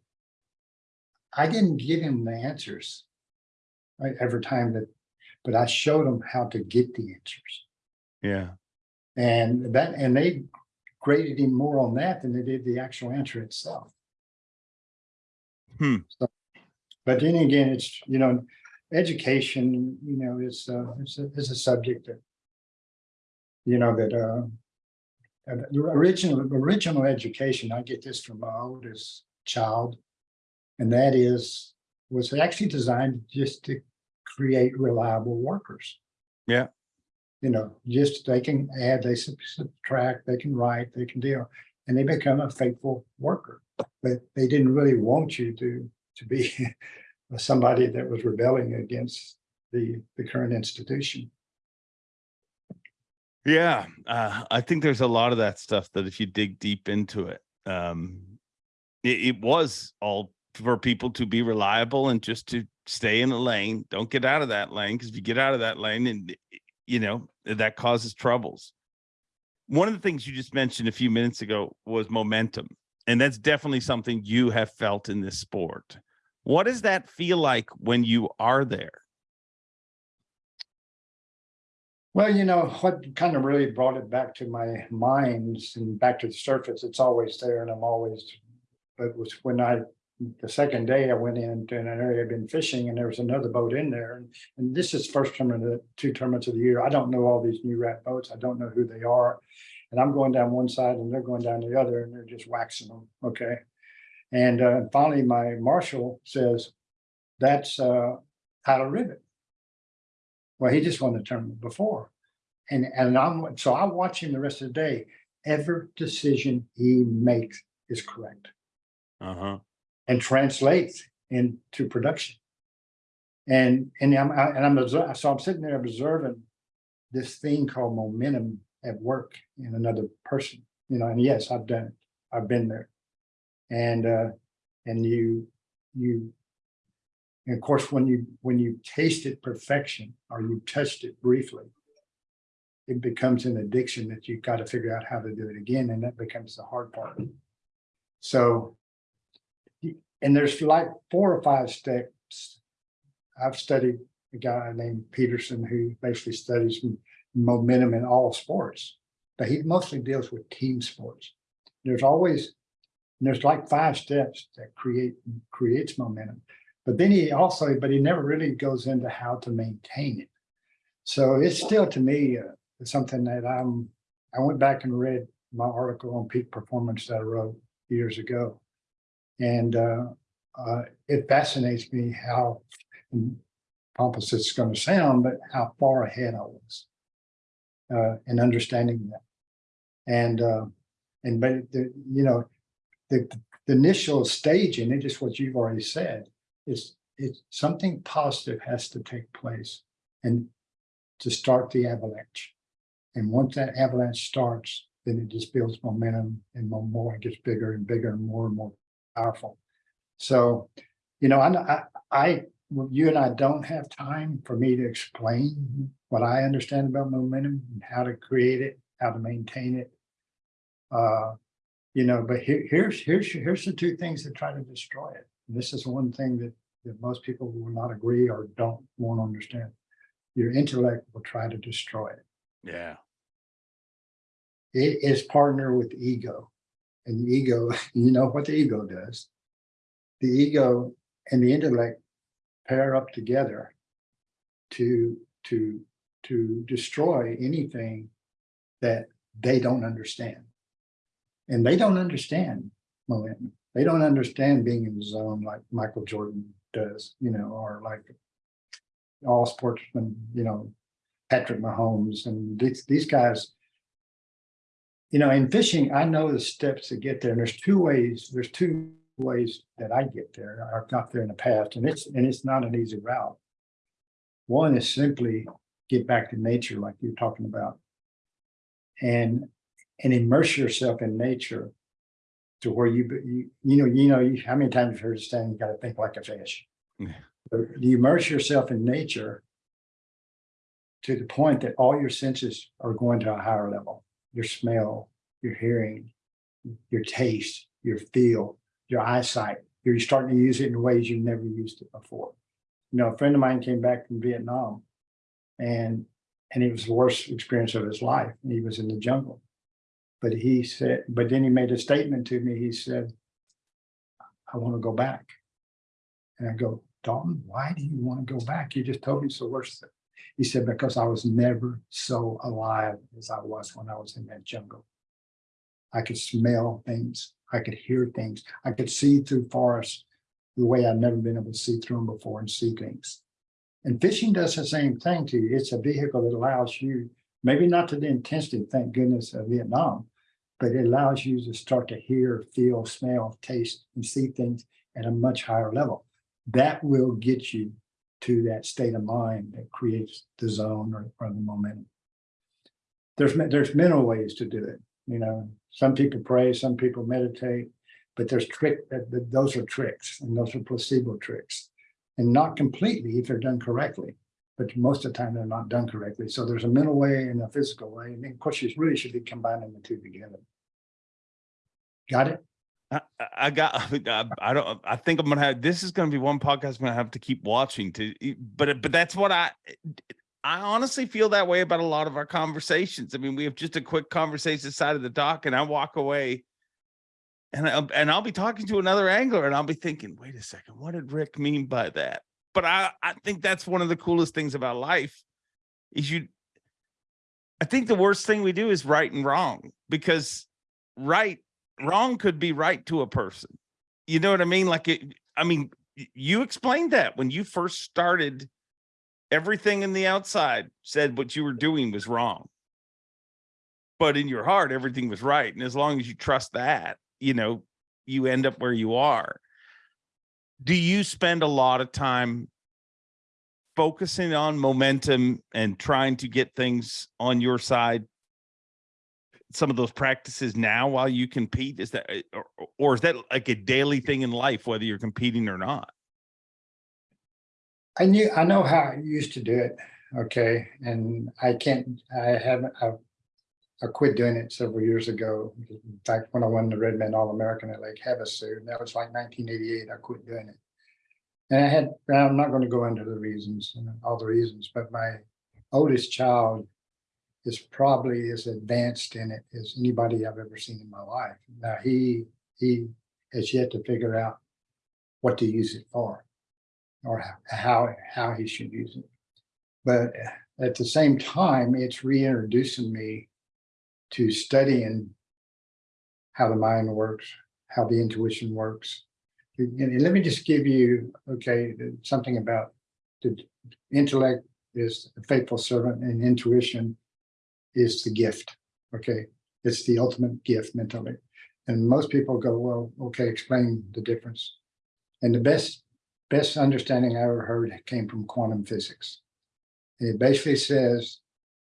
I didn't give him the answers. right, every time that, but I showed him how to get the answers. Yeah. And that, and they graded him more on that than they did the actual answer itself. Hmm. So, But then again, it's, you know, education, you know, is, uh, it's a, it's a subject that. You know, that, uh. Uh, the original, original education, I get this from my oldest child. And that is, was actually designed just to create reliable workers Yeah. you know, just they can add, they subtract, they can write, they can deal, and they become a faithful worker. But they didn't really want you to, to be somebody that was rebelling against the, the current institution. Yeah, uh, I think there's a lot of that stuff that if you dig deep into it, um, it, it was all for people to be reliable and just to stay in a lane. Don't get out of that lane because if you get out of that lane, and you know that causes troubles. One of the things you just mentioned a few minutes ago was momentum, and that's definitely something you have felt in this sport. What does that feel like when you are there? Well, you know, what kind of really brought it back to my minds and back to the surface, it's always there and I'm always. But was when I, the second day I went into an area I'd been fishing and there was another boat in there. And, and this is first tournament, of the two tournaments of the year. I don't know all these new rat boats. I don't know who they are. And I'm going down one side and they're going down the other and they're just waxing them, okay? And uh, finally, my marshal says, that's uh, Tyler Rivet. Well, he just won the tournament before. And, and I'm, so I watch him the rest of the day. Every decision he makes is correct Uh huh. and translates into production. And, and I'm, I- and I'm, so I'm sitting there observing this thing called momentum at work in another person, you know, and yes, I've done it. I've been there. And, uh, and you, you, and of course, when you, when you tasted perfection or you touched it briefly, it becomes an addiction that you've got to figure out how to do it again, and that becomes the hard part. So and there's like four or five steps. I've studied a guy named Peterson who basically studies momentum in all sports, but he mostly deals with team sports. There's always, there's like five steps that create, creates momentum. But then he also, but he never really goes into how to maintain it. So it's still to me, uh, something that I'm, I went back and read my article on peak performance that I wrote years ago. And uh, uh, it fascinates me how pompous it's going to sound, but how far ahead I was uh, in understanding that. And uh, and but the, you know, the, the initial stage in it is what you've already said is it's something positive has to take place and to start the avalanche. And once that avalanche starts, then it just builds momentum and more, and more, it gets bigger and bigger and more and more powerful. So, you know, I, I, I, you and I don't have time for me to explain what I understand about momentum and how to create it, how to maintain it. Uh, you know, but here, here's, here's, here's the two things that try to destroy it. This is one thing that, that most people will not agree or don't want to understand. Your intellect will try to destroy it Yeah. it is partner with ego. And the ego, you know what the ego does. The ego and the intellect pair up together to, to, to destroy anything that they don't understand. And they don't understand momentum. They don't understand being in the zone like Michael Jordan does, you know, or like all sportsmen, you know, Patrick Mahomes and these, these guys, you know, in fishing, I know the steps to get there. And there's two ways, there's two ways that I get there. I've got there in the past and it's, and it's not an easy route. One is simply get back to nature like you're talking about. And, and immerse yourself in nature to where you, you, you know, you know, you, how many times you've heard the saying, you gotta think like a fish. Yeah. But You immerse yourself in nature to the point that all your senses are going to a higher level. Your smell, your hearing, your taste, your feel, your eyesight. You're starting to use it in ways you've never used it before. You know, a friend of mine came back from Vietnam and, and it was the worst experience of his life. He was in the jungle. But he said, but then he made a statement to me. He said, I want to go back. And I go, Dalton, why do you want to go back? You just told me the worst. He said, because I was never so alive as I was when I was in that jungle. I could smell things. I could hear things. I could see through forests the way I've never been able to see through them before and see things. And fishing does the same thing to you. It's a vehicle that allows you, maybe not to the intensity, thank goodness, of Vietnam, but it allows you to start to hear, feel, smell, taste, and see things at a much higher level. That will get you to that state of mind that creates the zone or, or the momentum. There's, there's mental ways to do it, you know, some people pray, some people meditate, but there's trick, uh, that those are tricks and those are placebo tricks. And not completely if they're done correctly, but most of the time they're not done correctly. So there's a mental way and a physical way. And of course, you really should be combining the two together. Got it? I, I- I got, I, I don't, I think I'm gonna have, this is gonna be one podcast I'm gonna have to keep watching to, but, but that's what I, eh, I honestly feel that way about a lot of our conversations. I mean, we have just a quick conversation side of the dock and I walk away and I'll, and I'll be talking to another angler and I'll be thinking, wait a second, what did Rick mean by that? But I, I think that's one of the coolest things about life is you, I think the worst thing we do is right and wrong because right wrong could be right to a person. You know what I mean? Like it, I mean, you explained that when you first started, everything in the outside said what you were doing was wrong. But in your heart, everything was right. And as long as you trust that, you know, you end up where you are. Do you spend a lot of time focusing on momentum and trying to get things on your side some of those practices now while you compete? Is that, uh, or, or is that like a daily thing in life, whether you're competing or not? I knew, I know how I used to do it, okay, and I can't, I haven't, I. I quit doing it several years ago. In fact, when I won the Red Man All-American at Lake Havasu, and that was like nineteen eighty-eight, I quit doing it. And I had, I'm not gonna go into the reasons, and all the reasons, but my oldest child. Is probably as advanced in it as anybody I've ever seen in my life. Now, he, he has yet to figure out what to use it for or how, how he should use it. But at the same time, it's reintroducing me to studying how the mind works, how the intuition works. And let me just give you, okay, something about the intellect is a faithful servant and intuition is the gift, okay? It's the ultimate gift mentally. And most people go, well, okay, explain the difference. And the best best understanding I ever heard came from quantum physics. And It basically says,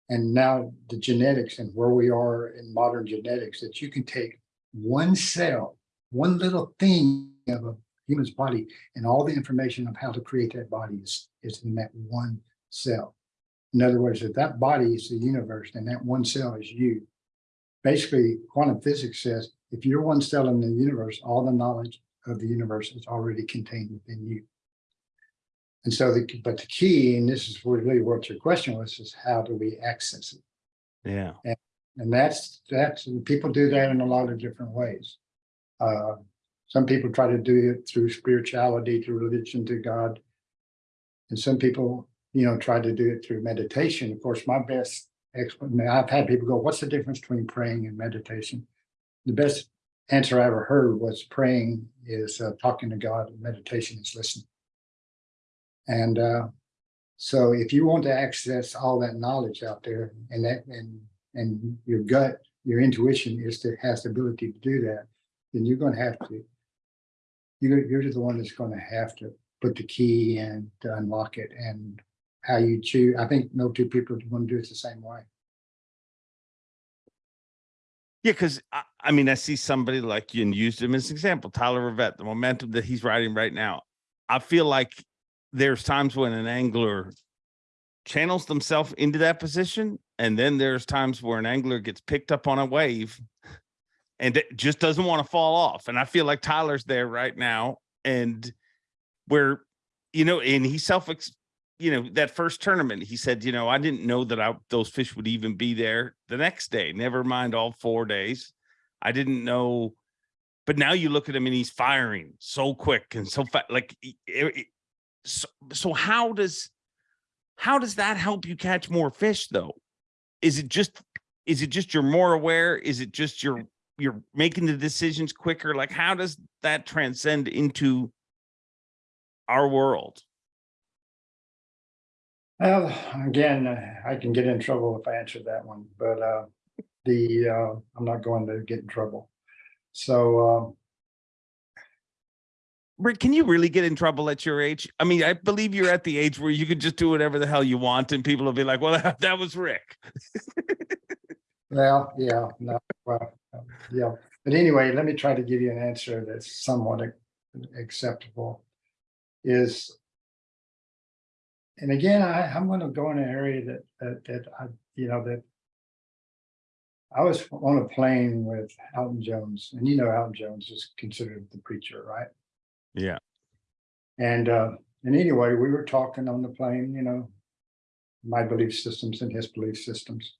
and now the genetics and where we are in modern genetics, that you can take one cell, one little thing of a human's body, and all the information of how to create that body is, is in that one cell. In other words, if that body is the universe, and that one cell is you. Basically, quantum physics says, if you're one cell in the universe, all the knowledge of the universe is already contained within you. And so, the but the key, and this is really what your question was, is how do we access it? Yeah. And that's, that's, and people do that in a lot of different ways. Uh, some people try to do it through spirituality, through religion, to God. And some people, you know, try to do it through meditation. Of course, my best explanation, I've had people go, what's the difference between praying and meditation? The best answer I ever heard was praying is uh, talking to God and meditation is listening. And uh, so if you want to access all that knowledge out there and that, and, and your gut, your intuition is to, has the ability to do that, then you're gonna have to you're, you're the one that's gonna have to put the key in to unlock it and how you choose. I think no two people want to do it the same way. Yeah, because I, I mean, I see somebody like you and used him as an example, Tyler Rivet, the momentum that he's riding right now. I feel like there's times when an angler channels themselves into that position, and then there's times where an angler gets picked up on a wave and just doesn't want to fall off. And I feel like Tyler's there right now, and where you know, and he self you know, that first tournament, he said, you know, I didn't know that I, those fish would even be there the next day, never mind all four days. I didn't know, but now you look at him and he's firing so quick and so fast. Like, it- it- so, so how does, how does that help you catch more fish though? Is it just, is it just you're more aware? Is it just you're, you're making the decisions quicker? Like, how does that transcend into our world? Well, again, uh, I can get in trouble if I answer that one, but uh, the, uh, I'm not going to get in trouble. So, um, Rick, can you really get in trouble at your age? I mean, I believe you're at the age where you can just do whatever the hell you want and people will be like, well, that, that was Rick. well, yeah, no, well, yeah. But anyway, let me try to give you an answer that's somewhat acceptable. Is and again, I, I'm gonna go in an area that, that, that I, you know, that I was on a plane with Alton Jones, and you know Alton Jones is considered the preacher, right? Yeah. And, uh, and anyway, we were talking on the plane, you know, my belief systems and his belief systems.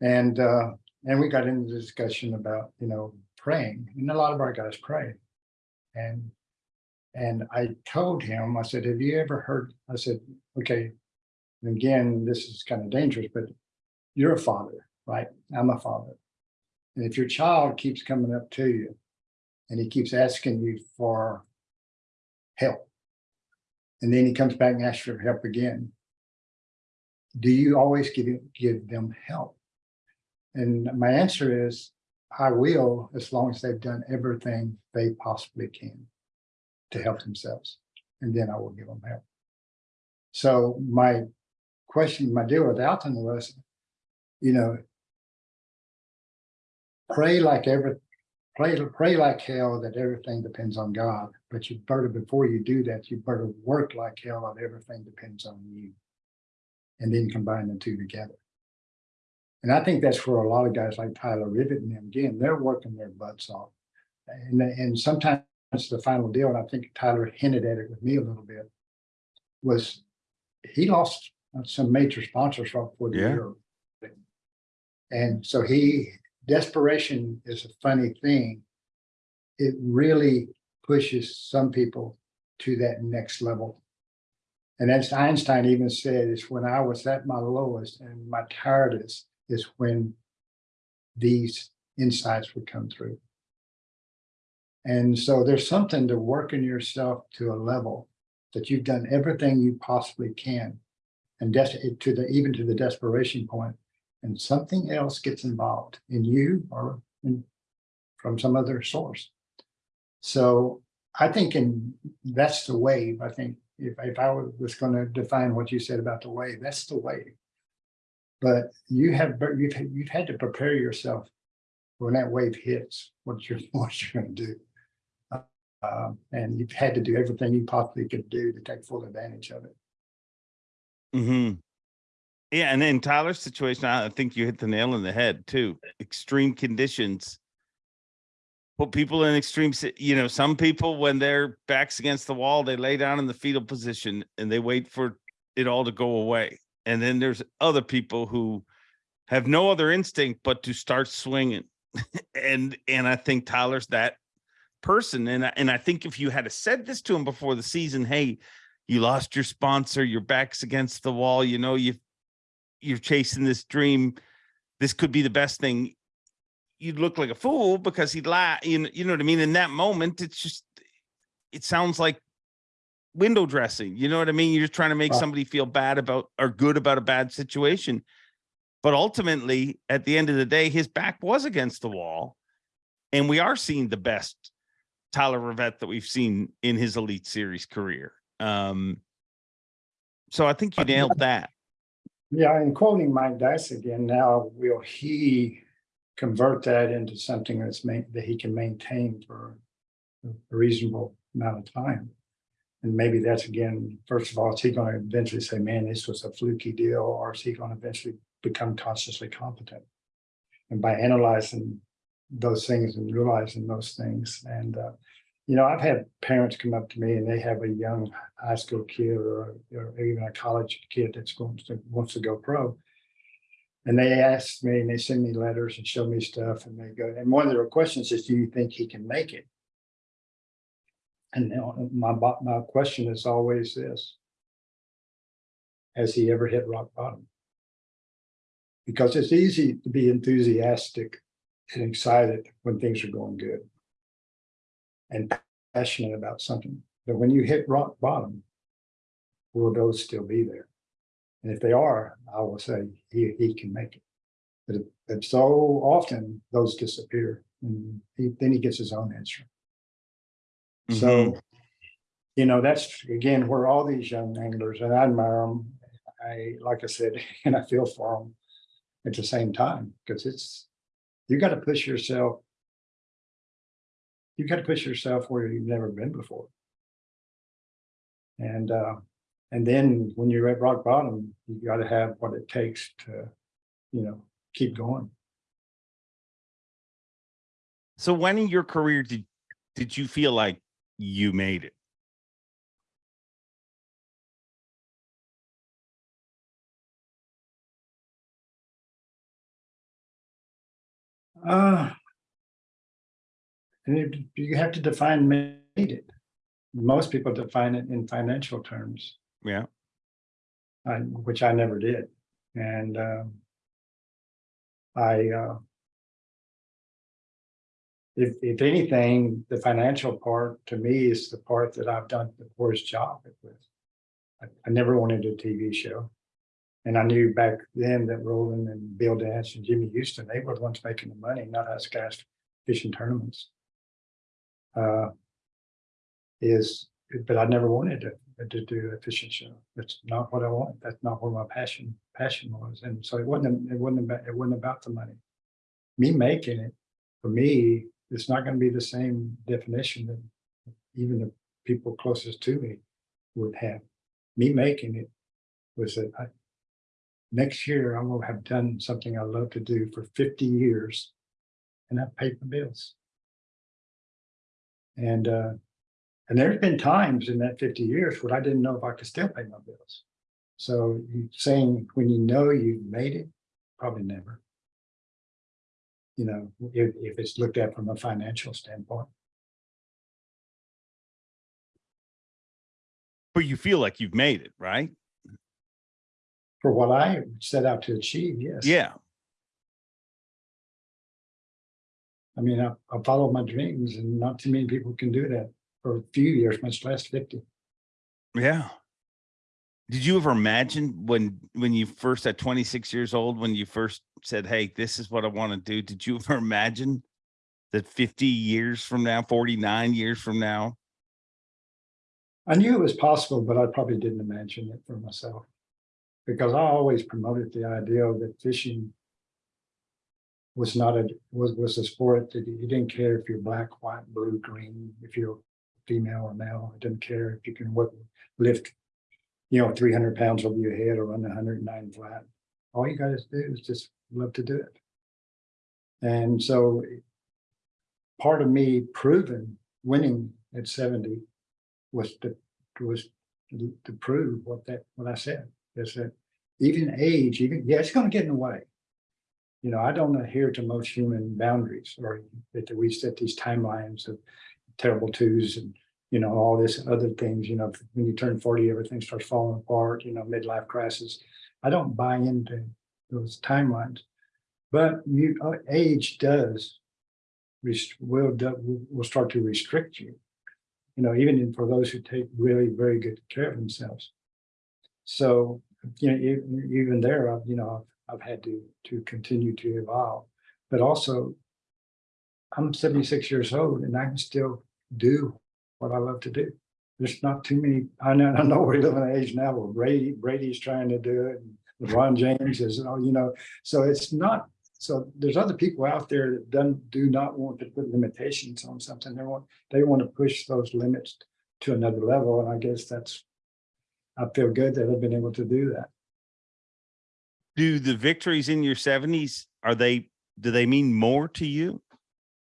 And, uh, and we got into the discussion about, you know, praying, and a lot of our guys pray. And, and I told him, I said, have you ever heard, I said, okay, again, this is kind of dangerous, but you're a father, right? I'm a father. And if your child keeps coming up to you and he keeps asking you for help, and then he comes back and asks for help again, do you always give, give them help? And my answer is, I will, as long as they've done everything they possibly can to help themselves, and then I will give them help. So my question, my deal with Alton was, you know, pray like every, pray, pray like hell that everything depends on God, but you better, before you do that, you better work like hell that everything depends on you. And then combine the two together. And I think that's where a lot of guys like Tyler Rivet and them, again, they're working their butts off. And, and sometimes the final deal, and I think Tyler hinted at it with me a little bit, was he lost some major sponsors right before the Yeah. year. And so he, desperation is a funny thing. It really pushes some people to that next level. And as Einstein even said, is when I was at my lowest and my tiredest is when these insights would come through. And so there's something to working yourself to a level that you've done everything you possibly can. And to the, even to the desperation point, and something else gets involved in you or in, from some other source. So I think in, that's the wave. I think if, if I was gonna define what you said about the wave, that's the wave. But you have, you've, you've had to prepare yourself when that wave hits, what you're, what you're gonna do. Um, and you've had to do everything you possibly could do to take full advantage of it. hmm Yeah, and in Tyler's situation, I I think you hit the nail on the head too. Extreme conditions. Put people in extreme, you know, some people, when their backs against the wall, they lay down in the fetal position and they wait for it all to go away. And then there's other people who have no other instinct but to start swinging. and and I think Tyler's that person. And I, and I think if you had said this to him before the season, hey, you lost your sponsor, your back's against the wall, you know, you you're chasing this dream. This could be the best thing. You'd look like a fool because he'd lie. You know, you know what I mean? In that moment, it's just it sounds like window dressing. You know what I mean? You're just trying to make somebody feel bad about or good about a bad situation. But ultimately, at the end of the day, his back was against the wall. And we are seeing the best Tyler Rivet that we've seen in his Elite Series career. Um, so I think you nailed that. Yeah, and quoting Mike Dice again, now will he convert that into something that's that he can maintain for a reasonable amount of time? And maybe that's again, first of all, is he gonna eventually say, man, this was a fluky deal, or is he gonna eventually become consciously competent? And by analyzing those things and realizing those things, and uh, you know, I've had parents come up to me and they have a young high school kid or, or even a college kid that's going to, wants to go pro. And they ask me and they send me letters and show me stuff and they go, and one of their questions is, do you think he can make it? And my, my question is always this. Has he ever hit rock bottom? Because it's easy to be enthusiastic and excited when things are going good and passionate about something. But when you hit rock bottom, will those still be there? And if they are, I will say he, he can make it. But, if- but so often those disappear and he, then he gets his own answer. So, mm-hmm. you know, that's again, where all these young anglers and I admire them. I, like I said, and I feel for them at the same time, because it's, you got to push yourself you got to push yourself where you've never been before. And uh, and then when you're at rock bottom, you got to have what it takes to, you know, keep going. So when in your career did did you feel like you made it? Uh and you have to define made it. Most people define it in financial terms. Yeah. I, which I never did. And um, I uh, if, if anything, the financial part to me is the part that I've done the worst job with. I, I never wanted a TV show. And I knew back then that Roland and Bill Dance and Jimmy Houston, they were the ones making the money, not us guys fishing tournaments. Uh, is, but I never wanted to, to do fishing show. That's not what I want. That's not where my passion, passion was. And so it wasn't, it wasn't about, it wasn't about the money. Me making it, for me, it's not gonna be the same definition that even the people closest to me would have. Me making it was that I, next year I will have done something I love to do for fifty years. And I've paid my bills. And uh, and there's been times in that fifty years where I didn't know if I could still pay my bills. So saying when you know you've made it, probably never. You know, if if it's looked at from a financial standpoint. But you feel like you've made it, right? For what I set out to achieve, yes. Yeah. I mean, I, I follow my dreams and not too many people can do that for a few years, much less fifty. Yeah. Did you ever imagine when when you first at 26 years old, when you first said, Hey, this is what I want to do? Did you ever imagine that 50 years from now, 49 years from now? I knew it was possible, but I probably didn't imagine it for myself. Because I always promoted the idea that fishing was not a, was, was a sport that you didn't care if you're black, white, blue, green, if you're female or male. It didn't care if you can lift, you know, three hundred pounds over your head or run hundred and nine flat. All you gotta do is just love to do it. And so part of me proving, winning at seventy was to, was to to prove what that, what I said, is that even age, even, yeah, it's gonna get in the way. You know, I don't adhere to most human boundaries or that we set these timelines of terrible twos and, you know, all this other things, you know, when you turn forty, everything starts falling apart, you know, midlife crisis. I don't buy into those timelines. But you, uh, age does will, will start to restrict you you know, even for those who take really very good care of themselves. So, you know, even there, you know, I've, had to, to continue to evolve, but also I'm seventy-six years old and I can still do what I love to do. There's not too many, I know, I know we live in an age now where Brady, Brady's trying to do it. and LeBron James is, you know, so it's not, so there's other people out there that don't, do not want to put limitations on something. They want, they want to push those limits to another level. And I guess that's, I feel good that I've been able to do that. Do the victories in your seventies, are they, do they mean more to you?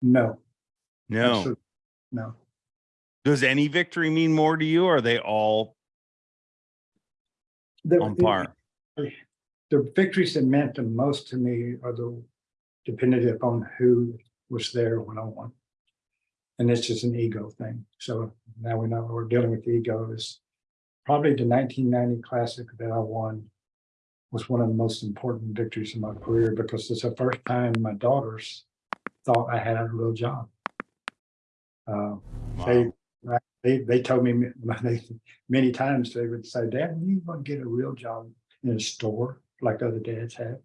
No. No. No. Does any victory mean more to you? Or are they all The- on par? The victories that meant the most to me are the dependent upon who was there when I won. And it's just an ego thing. So now we know we're dealing with the ego is probably the nineteen ninety classic that I won was one of the most important victories in my career because it's the first time my daughters thought I had a real job. Uh, they, Wow. they, they told me many, many times, they would say, Dad, you want to get a real job in a store like other dads have.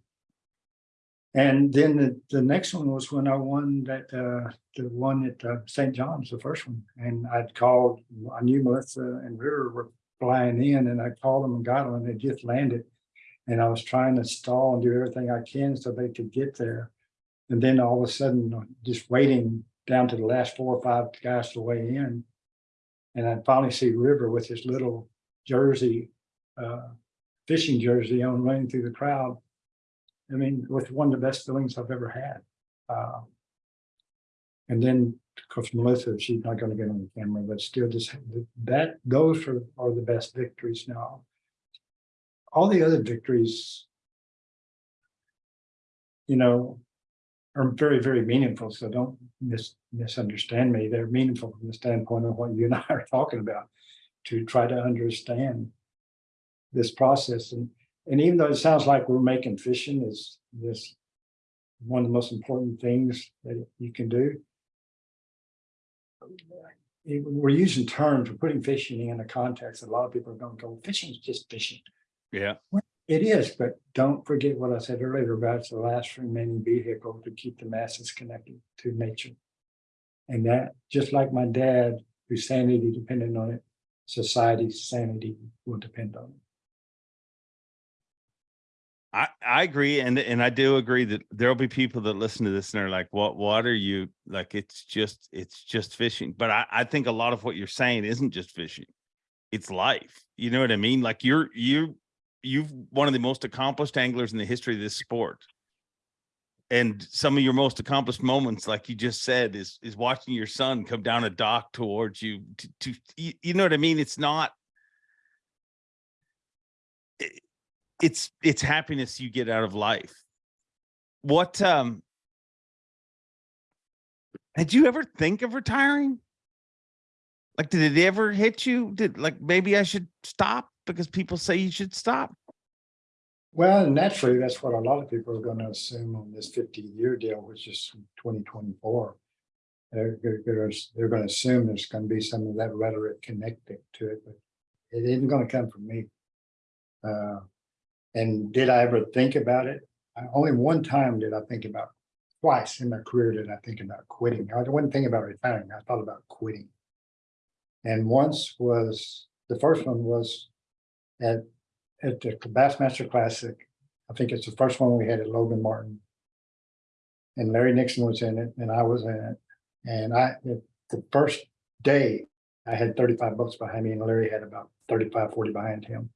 And then the, the next one was when I won that, uh, the one at uh, St. John's, the first one. And I'd called, I knew Melissa and River were flying in and I called them and got them and they just landed. And I was trying to stall and do everything I can so they could get there. And then all of a sudden, just waiting down to the last four or five guys to weigh in. And I finally see River with his little jersey, uh, fishing jersey on running through the crowd. I mean, with one of the best feelings I've ever had. Uh, And then, of course, Melissa, she's not gonna get on the camera, but still just that, those are, are the best victories now. All the other victories. You know, are very, very meaningful, so don't mis- misunderstand me. They're meaningful from the standpoint of what you and I are talking about. To try to understand this process and, and even though it sounds like we're making fishing is this. One of the most important things that you can do. We're using terms, we're putting fishing in a context. that A lot of people are going to go, fishing is just fishing. Yeah. It is, but don't forget what I said earlier about it's the last remaining vehicle to keep the masses connected to nature. And that, just like my dad, whose sanity depended on it, society's sanity will depend on it. I, I agree. And, and I do agree that there'll be people that listen to this and are like, what, what are you, like, it's just, it's just fishing. But I, I think a lot of what you're saying isn't just fishing. It's life. You know what I mean? Like you're, you, you've one of the most accomplished anglers in the history of this sport. And some of your most accomplished moments, like you just said, is, is watching your son come down a dock towards you to, to, you, know what I mean? It's not, it's it's happiness you get out of life. What um had you ever think of retiring? Like did it ever hit you? Did like maybe I should stop because people say you should stop? Well, naturally, that's what a lot of people are gonna assume on this fifty-year deal, which is twenty twenty-four. They're, they're, they're gonna assume there's gonna be some of that rhetoric connected to it, but it isn't gonna come from me. Uh, and did I ever think about it? I- Only one time did I think about, twice in my career did I think about quitting. I wasn't thinking about retiring, I thought about quitting. And once was, the first one was at at the Bassmaster Classic. I think it's the first one we had at Logan Martin. And Larry Nixon was in it and I was in it. And I, the- first day, I had thirty-five boats behind me and Larry had about 35, 40 behind him.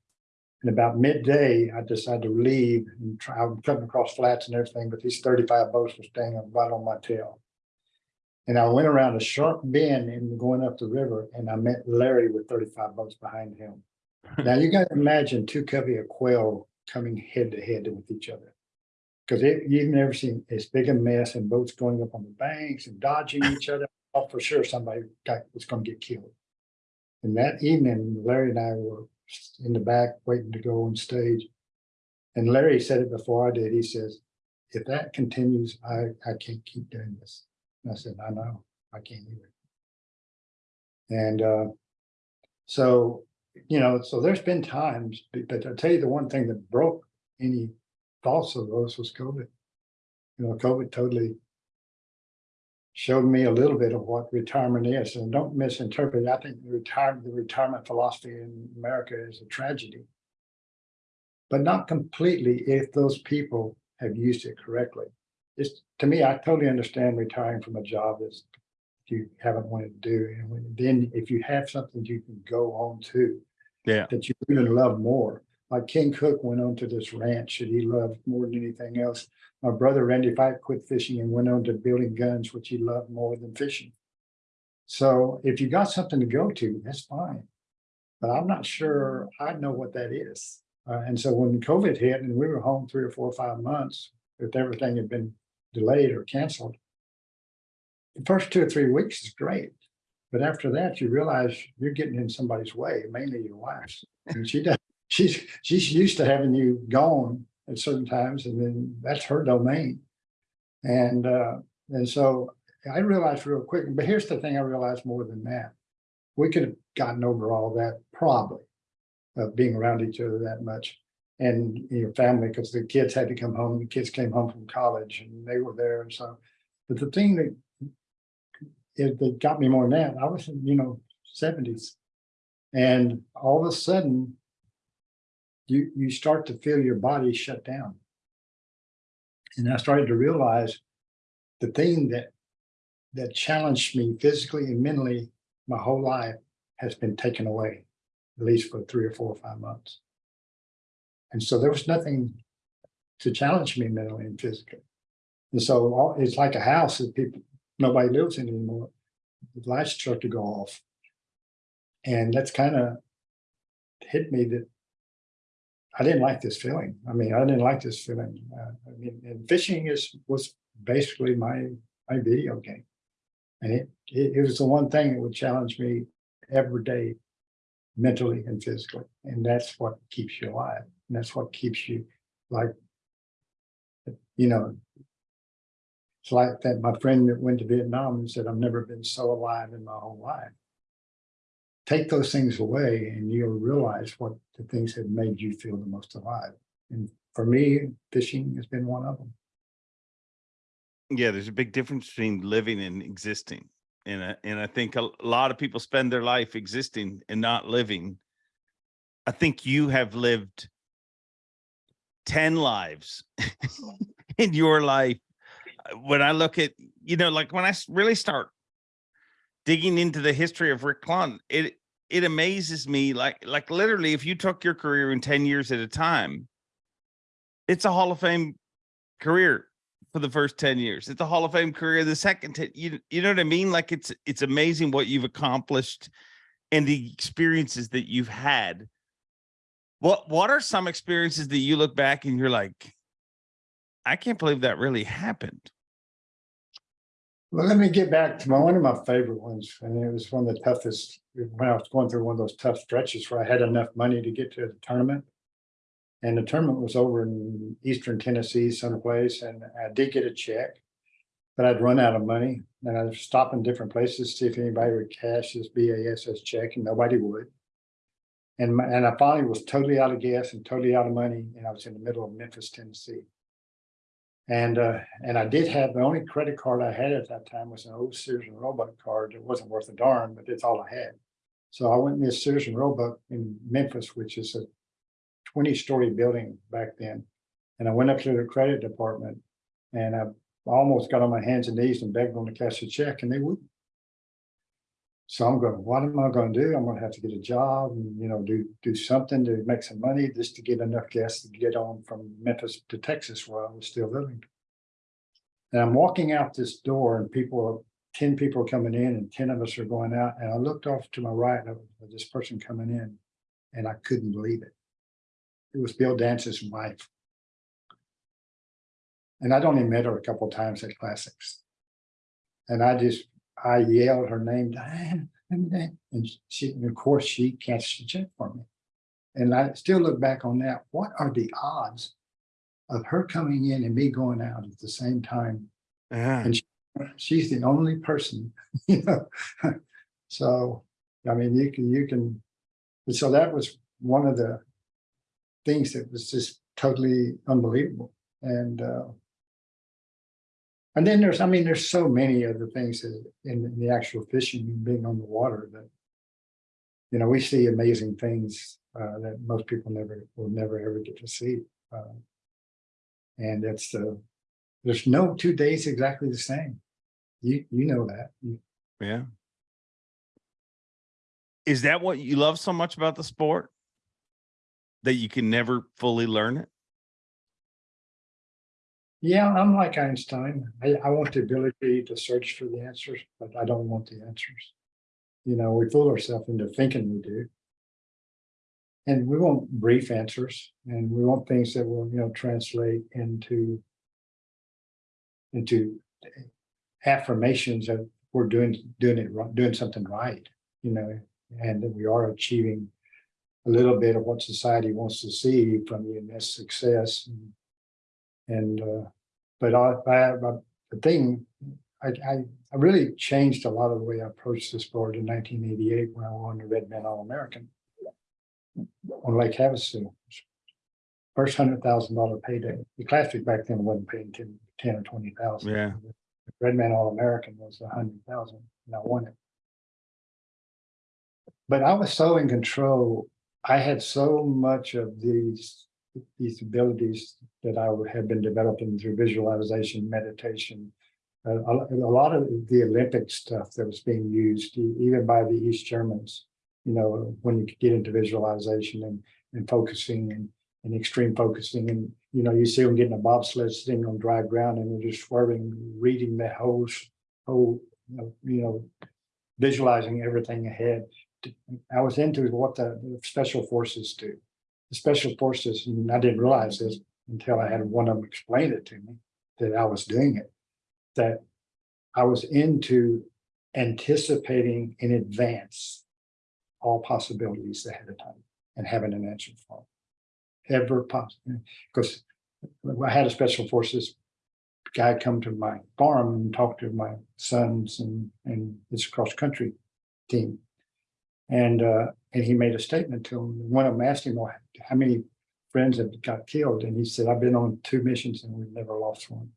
And about midday, I decided to leave and try, I'm cutting across flats and everything, but these thirty-five boats were staying right on my tail. And I went around a sharp bend and going up the river and I met Larry with thirty-five boats behind him. Now you gotta imagine two covey of quail coming head to head with each other. Cause you've never seen as big a mess and boats going up on the banks and dodging each other. Oh, for sure, somebody got, was gonna get killed. And that evening, Larry and I were in the back waiting to go on stage. And Larry said it before I did. He says, if that continues, I, I can't keep doing this. And I said, I know, I can't either. And, uh, so you know, so there's been times, but I'll tell you the one thing that broke any thoughts of those was COVID. You know, COVID totally showed me a little bit of what retirement is, and don't misinterpret. I think the retirement, the retirement philosophy in America is a tragedy. But not completely if those people have used it correctly. It's, to me, I totally understand retiring from a job that's you haven't wanted to do, and when- then if you have something you can go on to. Yeah. That you even love more, like Ken Cook went on to this ranch that he loved more than anything else. My brother Randy Fite quit fishing and went on to building guns, which he loved more than fishing. So if you got something to go to, that's fine. But I'm not sure I know what that is. Uh, and so when COVID hit and we were home three or four or five months, if everything had been delayed or canceled. The first two or three weeks is great. But after that, you realize you're getting in somebody's way, mainly your wife's. And she does, she's, she's used to having you gone at certain times and then that's her domain. And, uh, and so I realized real quick, but here's the thing I realized more than that. We could have gotten over all that probably of being around each other that much. And your family, because the kids had to come home, the kids came home from college and they were there and so. But the thing that it got me more than that, I was in, you know, seventies. And all of a sudden, you, you start to feel your body shut down. And I started to realize the thing that, that challenged me physically and mentally my whole life has been taken away, at least for three or four or five months. And so there was nothing to challenge me mentally and physically. And so all- it's like a house that people, nobody lives anymore. The lights start to go off. And that's kind of hit me that I didn't like this feeling. I mean, I didn't like this feeling. Uh, I mean, and fishing is, was basically my, my video game. And it, it, it was the one thing that would challenge me every day, mentally and physically. And that's what keeps you alive. And that's what keeps you like, you know, it's like that, my friend that went to Vietnam and said, I've never been so alive in my whole life. Take those things away and you'll realize what the things that made you feel the most alive. And for me, fishing has been one of them. Yeah, there's a big difference between living and existing. And and I think a lot of people spend their life existing and not living. I think you have lived 10 lives in your life. When I look at, you know, like when I really start digging into the history of Rick Clunn, it it amazes me like like literally if you took your career in 10 years at a time, it's a Hall of Fame career for the first 10 years. It's a Hall of Fame career the second 10, you you know what I mean? Like it's it's amazing what you've accomplished and the experiences that you've had. What what are some experiences that you look back and you're like, I can't believe that really happened. Well, let me get back to my, one of my favorite ones, and it was one of the toughest, when I was going through one of those tough stretches where I had enough money to get to the tournament. And the tournament was over in eastern Tennessee someplace, and I did get a check. But I'd run out of money, and I was in different places, to see if anybody would cash this BASS check, and nobody would. And my, and I finally was totally out of gas and totally out of money, and I was in the middle of Memphis, Tennessee. And, uh, and I did have, the only credit card I had at that time was an old Sears and Roebuck card. It wasn't worth a darn, but that's all I had. So I went in this Sears and Roebuck in Memphis, which is a twenty-story building back then. And I went up to the credit department and I almost got on my hands and knees and begged them to cash a check and they wouldn't. So I'm going, what am I gonna do? I'm gonna have to get a job and, you know, do, do something to make some money just to get enough gas to get on from Memphis to Texas where I was still living. And I'm walking out this door and people, ten people are coming in and ten of us are going out. And I looked off to my right of this person coming in and I couldn't believe it. It was Bill Dance's wife. And I'd only met her a couple times at classics. And I just, I yelled her name, Diane, Diane," and she, and of course, she cashed the check for me. And I still look back on that, what are the odds of her coming in and me going out at the same time? Yeah. And she- she's the only person, you know? So, I mean, you can, you can, so that was one of the things that was just totally unbelievable. And, uh, And then there's, I mean, there's so many other things in in the actual fishing and being on the water that. You know, we see amazing things uh that most people never, will never ever get to see. uh, And it's uh, there's no two days exactly the same. You, you know that. Yeah. Is that what you love so much about the sport? That you can never fully learn it? Yeah, I'm like Einstein. I, I want the ability to search for the answers, but I don't want the answers. You know, we fool ourselves into thinking we do. And we want brief answers and we want things that will, you know, translate into into affirmations that we're doing, doing it, doing something right, you know, and that we are achieving a little bit of what society wants to see from the immense success and and, uh, but I, I, but the thing, I, I, I really changed a lot of the way I approached the sport in nineteen eighty-eight when I won the Red Man All-American. On Lake Havasu. First hundred thousand dollar payday. The Classic back then wasn't paying 10 10 or twenty thousand. Yeah. Red Man All-American was a hundred thousand and I won it. But I was so in control. I had so much of these, these abilities that I have been developing through visualization, meditation. Uh, a, a lot of the Olympic stuff that was being used, even by the East Germans. You know, when you get into visualization and, and focusing and, and extreme focusing and, you know, you see them getting a bobsled sitting on dry ground and they're just swerving, reading the whole, whole, you know, visualizing everything ahead. I was into what the special forces do. The special forces, and I didn't realize this until I had one of them explain it to me, that I was doing it. That I was into anticipating in advance all possibilities ahead of time and having an answer for them. Ever possible, because I had a special forces guy come to my farm and talk to my sons and, and his cross-country team. And, uh, and he made a statement to him. One of them asked him, well, how many friends have got killed? And he said, I've been on two missions and we've never lost one.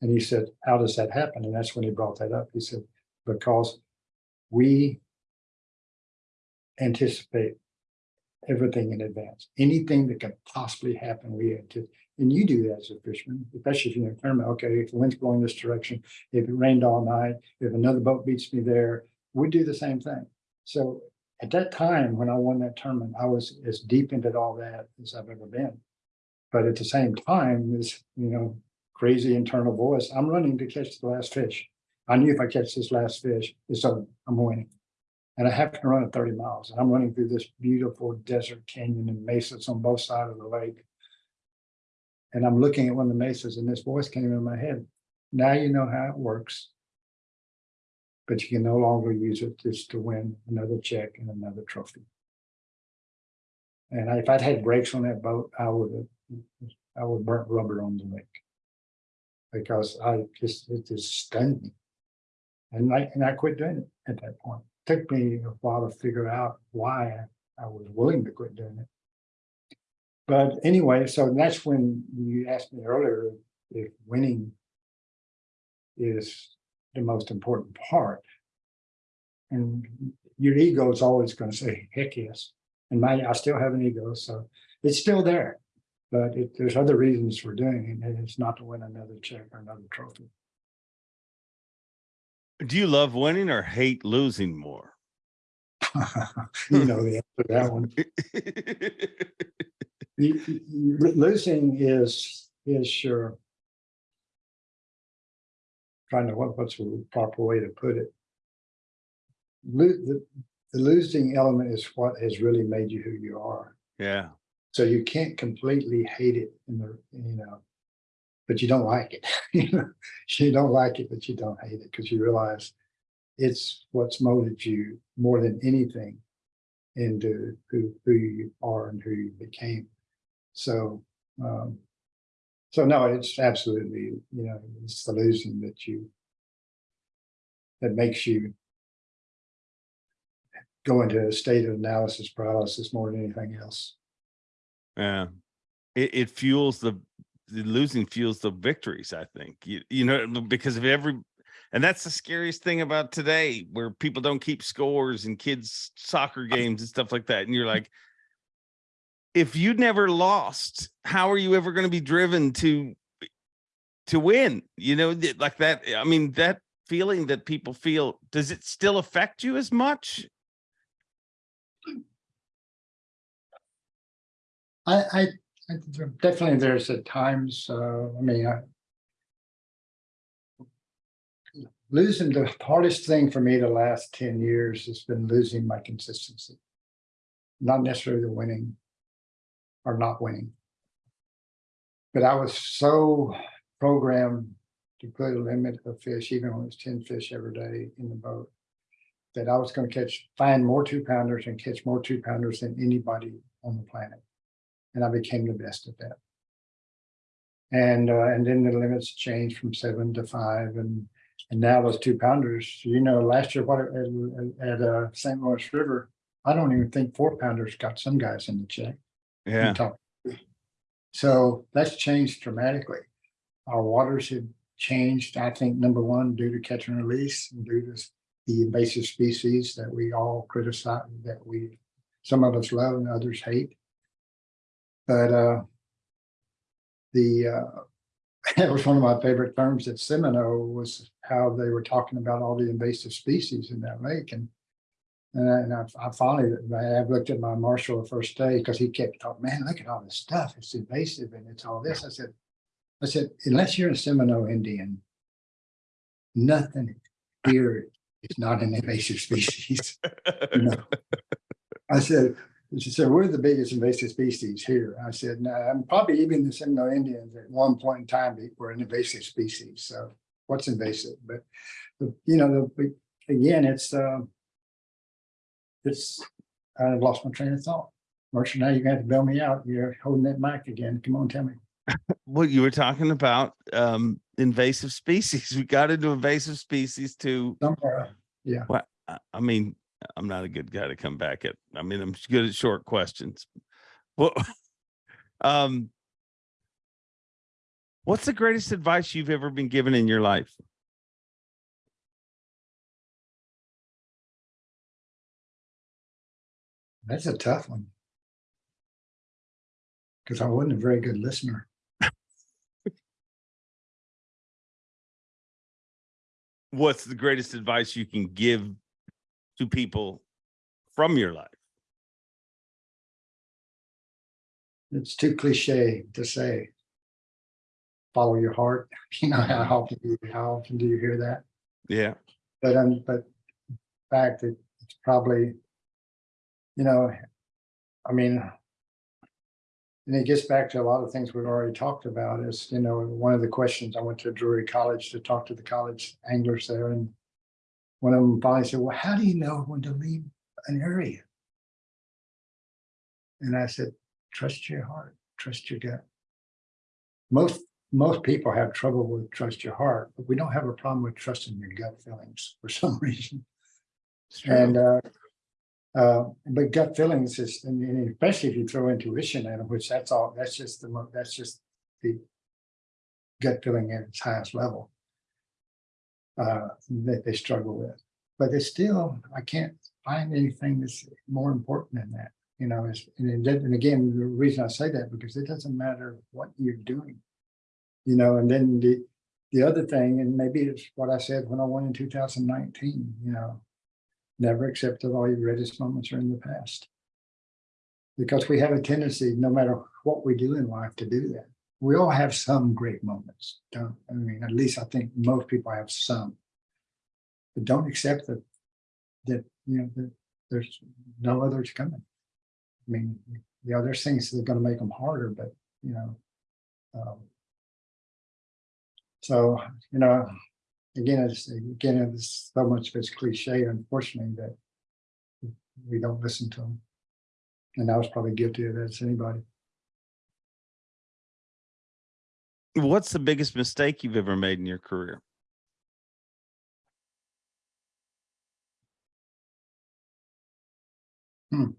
And he said, how does that happen? And that's when he brought that up. He said, because we anticipate everything in advance. Anything that could possibly happen, we anticipate. And you do that as a fisherman, especially if you're in a tournament. Okay, if the wind's blowing this direction, if it rained all night, if another boat beats me there, we do the same thing. So at that time, when I won that tournament, I was as deep into all that as I've ever been. But at the same time, this, you know, crazy internal voice, I'm running to catch the last fish. I knew if I catch this last fish, it's over, I'm winning. And I happen to run at thirty miles. and I'm running through this beautiful desert canyon and mesas on both sides of the lake. And I'm looking at one of the mesas and this voice came in my head. Now you know how it works. But you can no longer use it just to win another check and another trophy. And if I'd had brakes on that boat, I would have, I would burnt rubber on the lake. Because I just, it just stunned me. And I, and I quit doing it at that point. Took me a while to figure out why I was willing to quit doing it. But anyway, so that's when you asked me earlier if winning is the most important part. And your ego is always going to say, heck yes. And my, I still have an ego, so it's still there. But it, there's other reasons for doing it, and it's not to win another check or another trophy. Do you love winning or hate losing more? You know the answer to that one. Losing is, is sure. Trying to, what, what's the proper way to put it? Lo- the, the losing element is what has really made you who you are. yeah. So you can't completely hate it in the, you know. But you don't like it, you know, you don't like it, but you don't hate it, because you realize. It's what's molded you more than anything. Into who, who you are and who you became. So, um. So no, it's absolutely, you know, it's the losing that you. That makes you. Go into a state of analysis paralysis more than anything else. Yeah. It, it fuels the the losing fuels the victories. I think you you know because of every, and that's the scariest thing about today, where people don't keep scores and kids soccer games and stuff like that, and you're like, if you never lost, how are you ever going to be driven to to win? You know, like that. I mean, that feeling that people feel, does it still affect you as much? I, I, I definitely there's at times, uh, I mean, I. Losing the hardest thing for me the last ten years has been losing my consistency. Not necessarily the winning. Or not winning. But I was so programmed to put a limit of fish, even when it was ten fish every day in the boat. That I was gonna catch, find more two pounders and catch more two pounders than anybody on the planet and I became the best at that. And, uh, and then the limits changed from seven to five and, and now those two pounders, you know, last year, what, at, at, uh, St. Louis River, I don't even think four pounders got some guys in the check. Yeah. So that's changed dramatically. Our waters have changed, I think, number one, due to catch and release, and due to the invasive species that we all criticize, that we, some of us love and others hate. But uh. The uh, that was one of my favorite terms at Seminole was how they were talking about all the invasive species in that lake and. And I, and I I finally, I looked at my marshal the first day because he kept talking, man, look at all this stuff. It's invasive and it's all this. I said, I said, unless you're a Seminole Indian. Nothing here is not an invasive species. you know. I said, she said, we're the biggest invasive species here. I said, no, I'm probably even the Seminole Indians at one point in time were an invasive species. So what's invasive? But, you know, the, again, it's, uh, it's, I've lost my train of thought. Marcia, now you're gonna have to bail me out. You're holding that mic again. Come on, tell me. Well, you were talking about um invasive species. We got into invasive species to Somewhere, what I I mean, I'm not a good guy to come back at. I mean, I'm good at short questions. Well, um what's the greatest advice you've ever been given in your life? That's a tough one. Because I wasn't a very good listener. What's the greatest advice you can give to people from your life? It's too cliche to say. Follow your heart. You know, how often, do you- how often do you hear that? Yeah. But, um, but in fact, it- it's probably, you know, I mean, and it gets back to a lot of things we've already talked about is, you know, one of the questions, I went to Drury College to talk to the college anglers there and one of them finally said, well, how do you know when to leave an area? And I said, trust your heart, trust your gut. Most, most people have trouble with trust your heart, but we don't have a problem with trusting your gut feelings for some reason. And uh, uh, but gut feelings is, and especially if you throw intuition in, which that's all, that's just the, that's just the gut feeling at its highest level. Uh, that they struggle with, but it's still, I can't find anything that's more important than that. You know, it's, and it and again, the reason I say that, because it doesn't matter what you're doing. You know, and then the, the other thing, and maybe it's what I said when I won in two thousand nineteen, you know. Never accept that all your greatest moments are in the past. Because we have a tendency, no matter what we do in life, to do that. We all have some great moments, don't, I mean, at least I think most people have some. But don't accept that, that, you know, that there's no others coming. I mean, the other things that are gonna make them harder, but, you know. um, So, you know, again, I it's, again, it's so much of it's cliche, unfortunately, that we don't listen to them. And I was probably guilty of that as anybody. What's the biggest mistake you've ever made in your career? Hmm.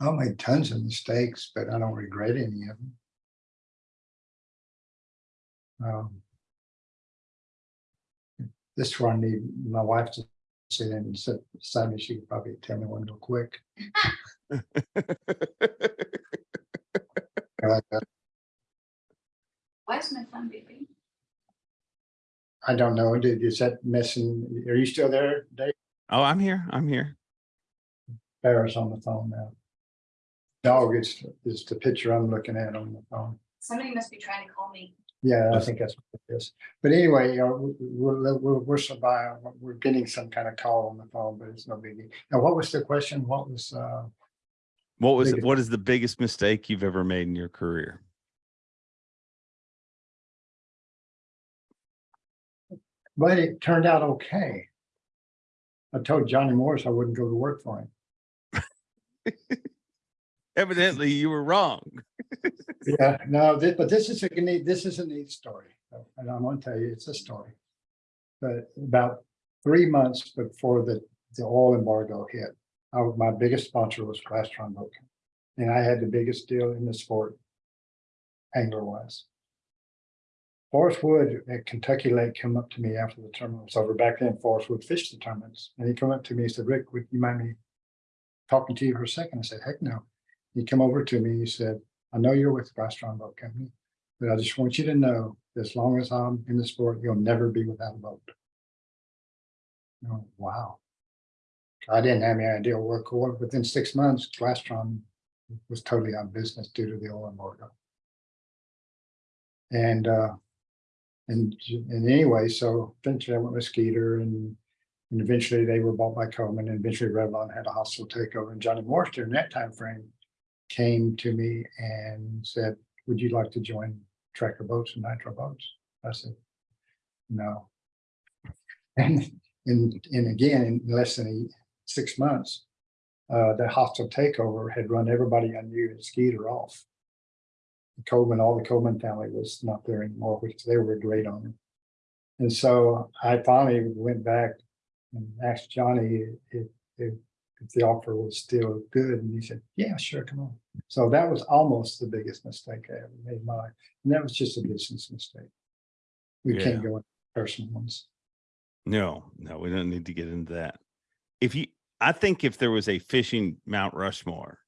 I made tons of mistakes, but I don't regret any of them. Um, This is where I need my wife to sit in and sit beside me. She could probably tell me one real quick. I like that. Why is my phone beeping? I don't know. Did, is that missing? Are you still there, Dave? Oh, I'm here. I'm here. Barrett's on the phone now. Dog is, is the picture I'm looking at on the phone. Somebody must be trying to call me. Yeah, I think that's what it is. But anyway, you know, we're, we're, we're surviving, we're getting some kind of call on the phone, but it's no biggie. Now, what was the question? What was, uh, What was, Biggest- what is the biggest mistake you've ever made in your career? but it turned out okay. I told Johnny Morris I wouldn't go to work for him. Evidently you were wrong. Yeah, no, this, but this is a neat, this is a neat story, and I'm gonna tell you, it's a story. But about three months before the, the oil embargo hit, I, my biggest sponsor was Glastron Boat. And I had the biggest deal in the sport. Angler wise. Forrest Wood at Kentucky Lake come up to me after the tournament was over. Back then, Forrest Wood fished the tournaments, and he come up to me and said, Rick, would you mind me talking to you for a second? I said, heck no. He came over to me, he said, I know you're with the Glastron Boat Company, but I just want you to know, as long as I'm in the sport, you'll never be without a boat. Oh, wow. I didn't have any idea what, what- within six months, Glastron was totally out of business due to the oil embargo. And, uh, and, and anyway, so eventually I went with Skeeter and, and eventually they were bought by Coleman and eventually Revlon had a hostile takeover and Johnny Morris during that time frame came to me and said, would you like to join Tracker Boats and Nitro Boats? I said, no. And, and, and again, in less than six months, uh, the hostile takeover had run everybody I knew at Skeeter off. The Coleman, all the Coleman family was not there anymore, which they were great on. And so I finally went back and asked Johnny if, if, if the offer was still good, and he said, yeah, sure, come on. So that was almost the biggest mistake I ever made in my life, and that was just a business mistake. We can't go into personal ones. No, no, we don't need to get into that. If you, I think if there was a fishing Mount Rushmore,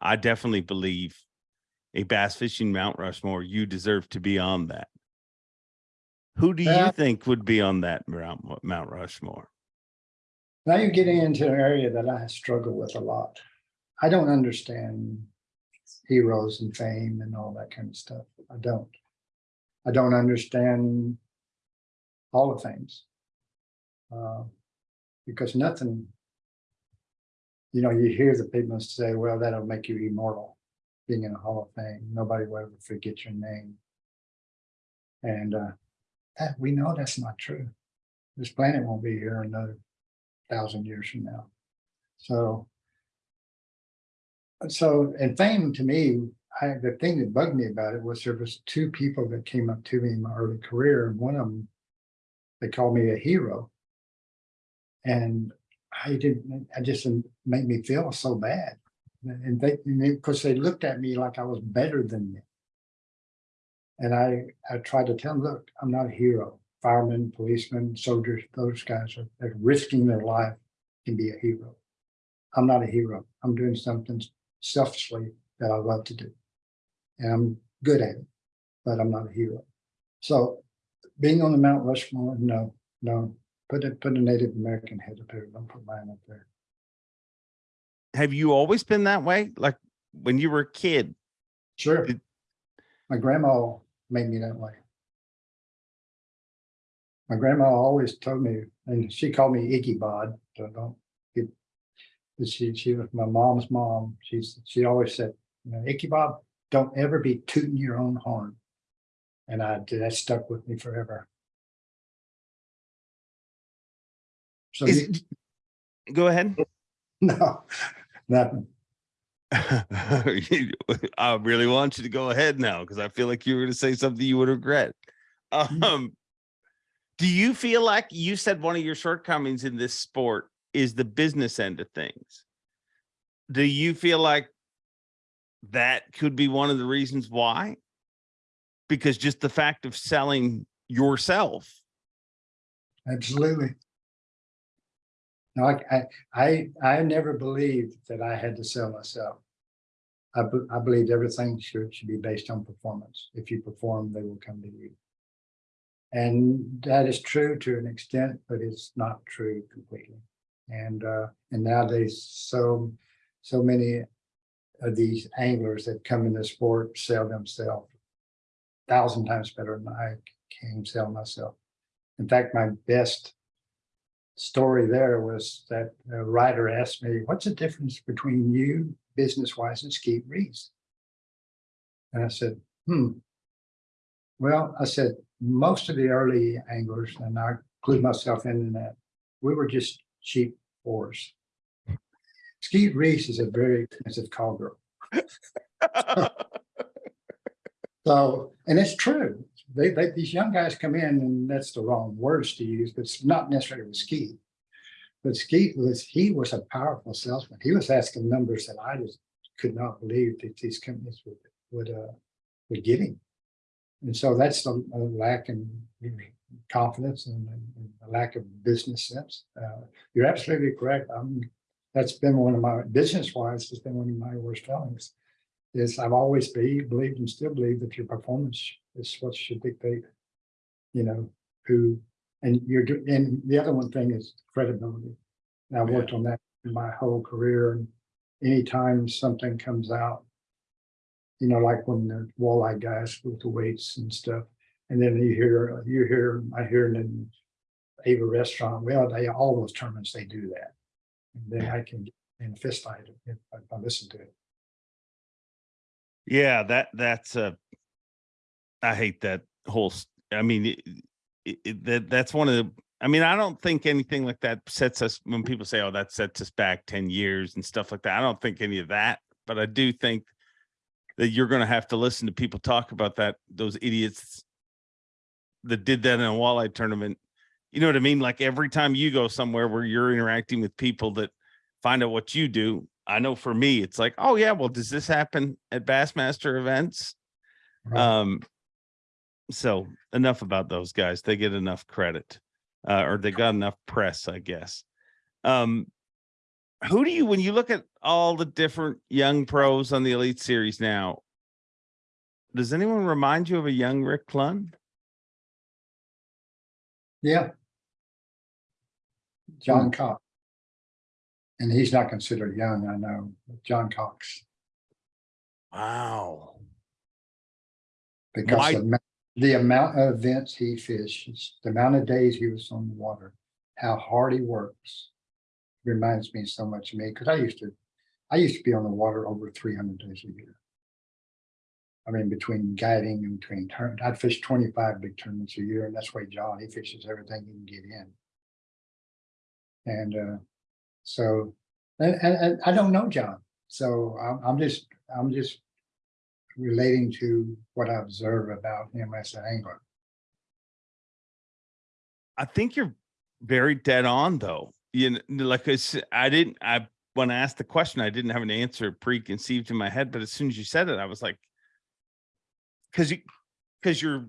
I definitely believe a bass fishing Mount Rushmore, you deserve to be on that. Who do you Yeah. think would be on that Mount, Mount Rushmore? Now you're getting into an area that I struggle with a lot. I don't understand heroes and fame and all that kind of stuff. I don't. I don't understand all of things. Uh, Because nothing, you know, you hear the people say, well, that'll make you immortal, being in a Hall of Fame. Nobody will ever forget your name. And uh, that, we know that's not true. This planet won't be here another thousand years from now. So. So, and fame to me, I, the thing that bugged me about it was there was two people that came up to me in my early career, and one of them, they called me a hero. And I didn't, I just made me feel so bad. And they, because they looked at me like I was better than them. And I, I tried to tell them, look, I'm not a hero. Firemen, policemen, soldiers, those guys are, they're risking their life can be a hero. I'm not a hero. I'm doing something selfishly that I love to do. And I'm good at it, but I'm not a hero. So being on the Mount Rushmore, no, no, put it, put a Native American head up there. Don't put mine up there. Have you always been that way? Like when you were a kid? Sure. Did- My grandma made me that way. My grandma always told me, and she called me Iggy Bod, so don't get. She, she was my mom's mom. She's, she always said, you know, Icky Bob, don't ever be tooting your own horn. And I, that stuck with me forever. So, Is, you- go ahead. no, nothing. I really want you to go ahead now because I feel like you were going to say something you would regret. Um, do you feel like you said one of your shortcomings in this sport is the business end of things? do you feel like that could be one of the reasons why? Because just the fact of selling yourself. Absolutely. No, I, I, I, never believed that I had to sell myself. I, I believed everything should, should be based on performance. If you perform, they will come to you. And that is true to an extent, but it's not true completely. And, uh, and nowadays, so, so many of these anglers that come in the sport sell themselves a thousand times better than I can sell myself. In fact, my best story there was that a writer asked me, what's the difference between you business wise and Skeet Reese? And I said, hmm. Well, I said, most of the early anglers, and I include myself in that, we were just cheap oars. Skeet Reese is a very expensive cowgirl. So, and it's true. They, they, these young guys come in and that's the wrong words to use, but it's not necessarily with Skeet. But Skeet was, he was a powerful salesman. He was asking numbers that I just could not believe that these companies would, would, uh, would give him. And so that's the a lack in confidence and, and a lack of business sense. Uh, you're absolutely correct. Um, that's been one of my, business wise, has been one of my worst failings is I've always be, believed and still believe that your performance is what should dictate, you know, who, and you're, and the other one thing is credibility. And I've worked on that in my whole career and anytime something comes out, you know, like when the walleye guys with the weights and stuff, and then you hear, you hear, I hear in Ava Restaurant, well, they, all those tournaments, they do that. And then I can, get in a fist fight if I if I listen to it. Yeah, that that's uh I hate that whole I mean it, it- that that's one of the I mean I don't think anything like that sets us when people say oh that sets us back 10 years and stuff like that. I don't think any of that, but I do think that you're going to have to listen to people talk about that those idiots that did that in a walleye tournament. You know what I mean? Like every time you go somewhere where you're interacting with people that find out what you do, I know for me, it's like, oh yeah, well, does this happen at Bassmaster events? Right. Um, so enough about those guys. They get enough credit, uh, or they got enough press, I guess. Um, who do you, when you look at all the different young pros on the Elite Series now, does anyone remind you of a young Rick Clunn? Yeah. John hmm. Cox. And he's not considered young, I know, John Cox, Wow. because Why- the, the amount of events he fishes, the amount of days he was on the water, how hard he works. Reminds me so much of me, because I used to, I used to be on the water over three hundred days a year. I mean, between guiding and between turn, I'd fish twenty-five big tournaments a year, and that's why John, he fishes everything he can get in. And uh, so, and, and, and I don't know John, so I'm, I'm just, I'm just relating to what I observe about him as an angler. I think you're very dead on though. You know, like I said, I didn't, I, when I asked the question, I didn't have an answer preconceived in my head, but as soon as you said it, I was like, cause you, cause you're,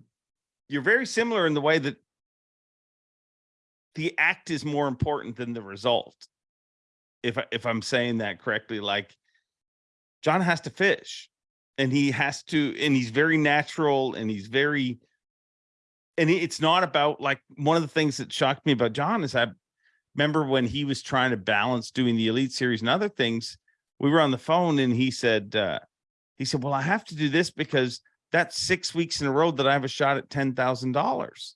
you're very similar in the way that the act is more important than the result. If, if I'm saying that correctly, like John has to fish and he has to, and he's very natural and he's very, and it's not about like one of the things that shocked me about John is I remember when he was trying to balance doing the elite series and other things, we were on the phone and he said, uh, he said, well, I have to do this because that's six weeks in a row that I have a shot at ten thousand dollars,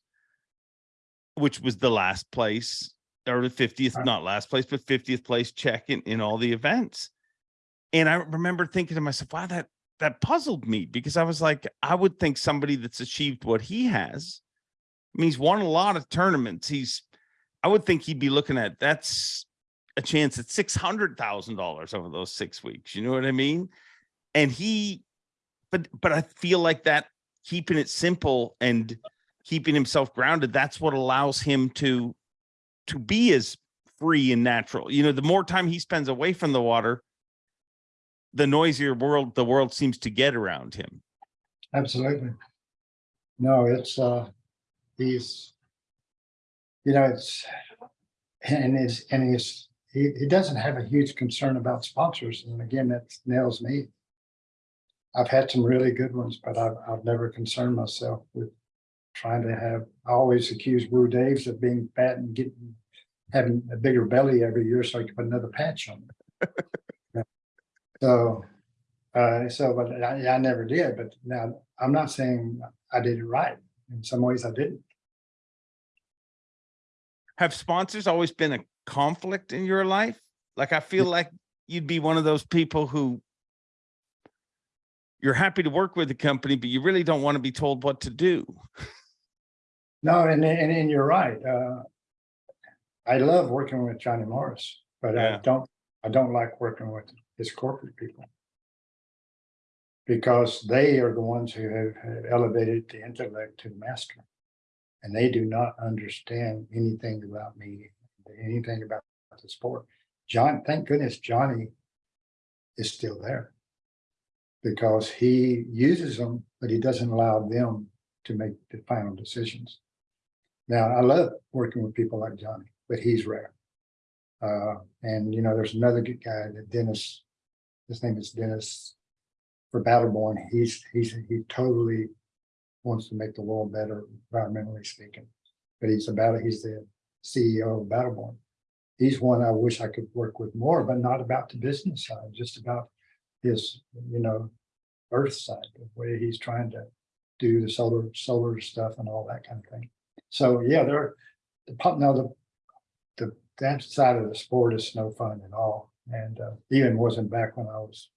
which was the last place or the 50th not last place, but fiftieth place check in in all the events. And I remember thinking to myself, wow, that that puzzled me because I was like, I would think somebody that's achieved what he has. I mean, he's won a lot of tournaments. He's, I would think he'd be looking at that's a chance at six hundred thousand dollars over those six weeks. You know what I mean? And he, but but I feel like that keeping it simple and keeping himself grounded, that's what allows him to to be as free and natural. You know, the more time he spends away from the water, the noisier world the world seems to get around him. Absolutely. No, it's, uh, he's, you know, it's, and it's, and he's, he, he doesn't have a huge concern about sponsors. And again, that nails me. I've had some really good ones, but I've, I've never concerned myself with trying to have, I always accuse Brew Dave's of being fat and getting, having a bigger belly every year so I can put another patch on it. So, uh, so, but I, I never did, but now I'm not saying I did it right. In some ways I didn't. Have sponsors always been a conflict in your life? Like I feel like you'd be one of those people who you're happy to work with the company, but you really don't want to be told what to do. No, and, and, and you're right. Uh, I love working with Johnny Morris, but I don't, I don't like working with his corporate people. Because they are the ones who have have elevated the intellect to the master. And they do not understand anything about me, anything about the sport. John, thank goodness Johnny is still there. Because he uses them, but he doesn't allow them to make the final decisions. Now, I love working with people like Johnny, but he's rare. Uh, and you know, there's another good guy, that Dennis, his name is Dennis. For Battleborn, he's, he's, he totally wants to make the world better environmentally speaking. But he's about, he's the CEO of Battleborn. He's one I wish I could work with more, but not about the business side, just about his, you know, earth side, the way he's trying to do the solar, solar stuff and all that kind of thing. So, yeah, there, the pump, now the, the, that side of the sport is no fun at all. And, uh, even wasn't back when I was,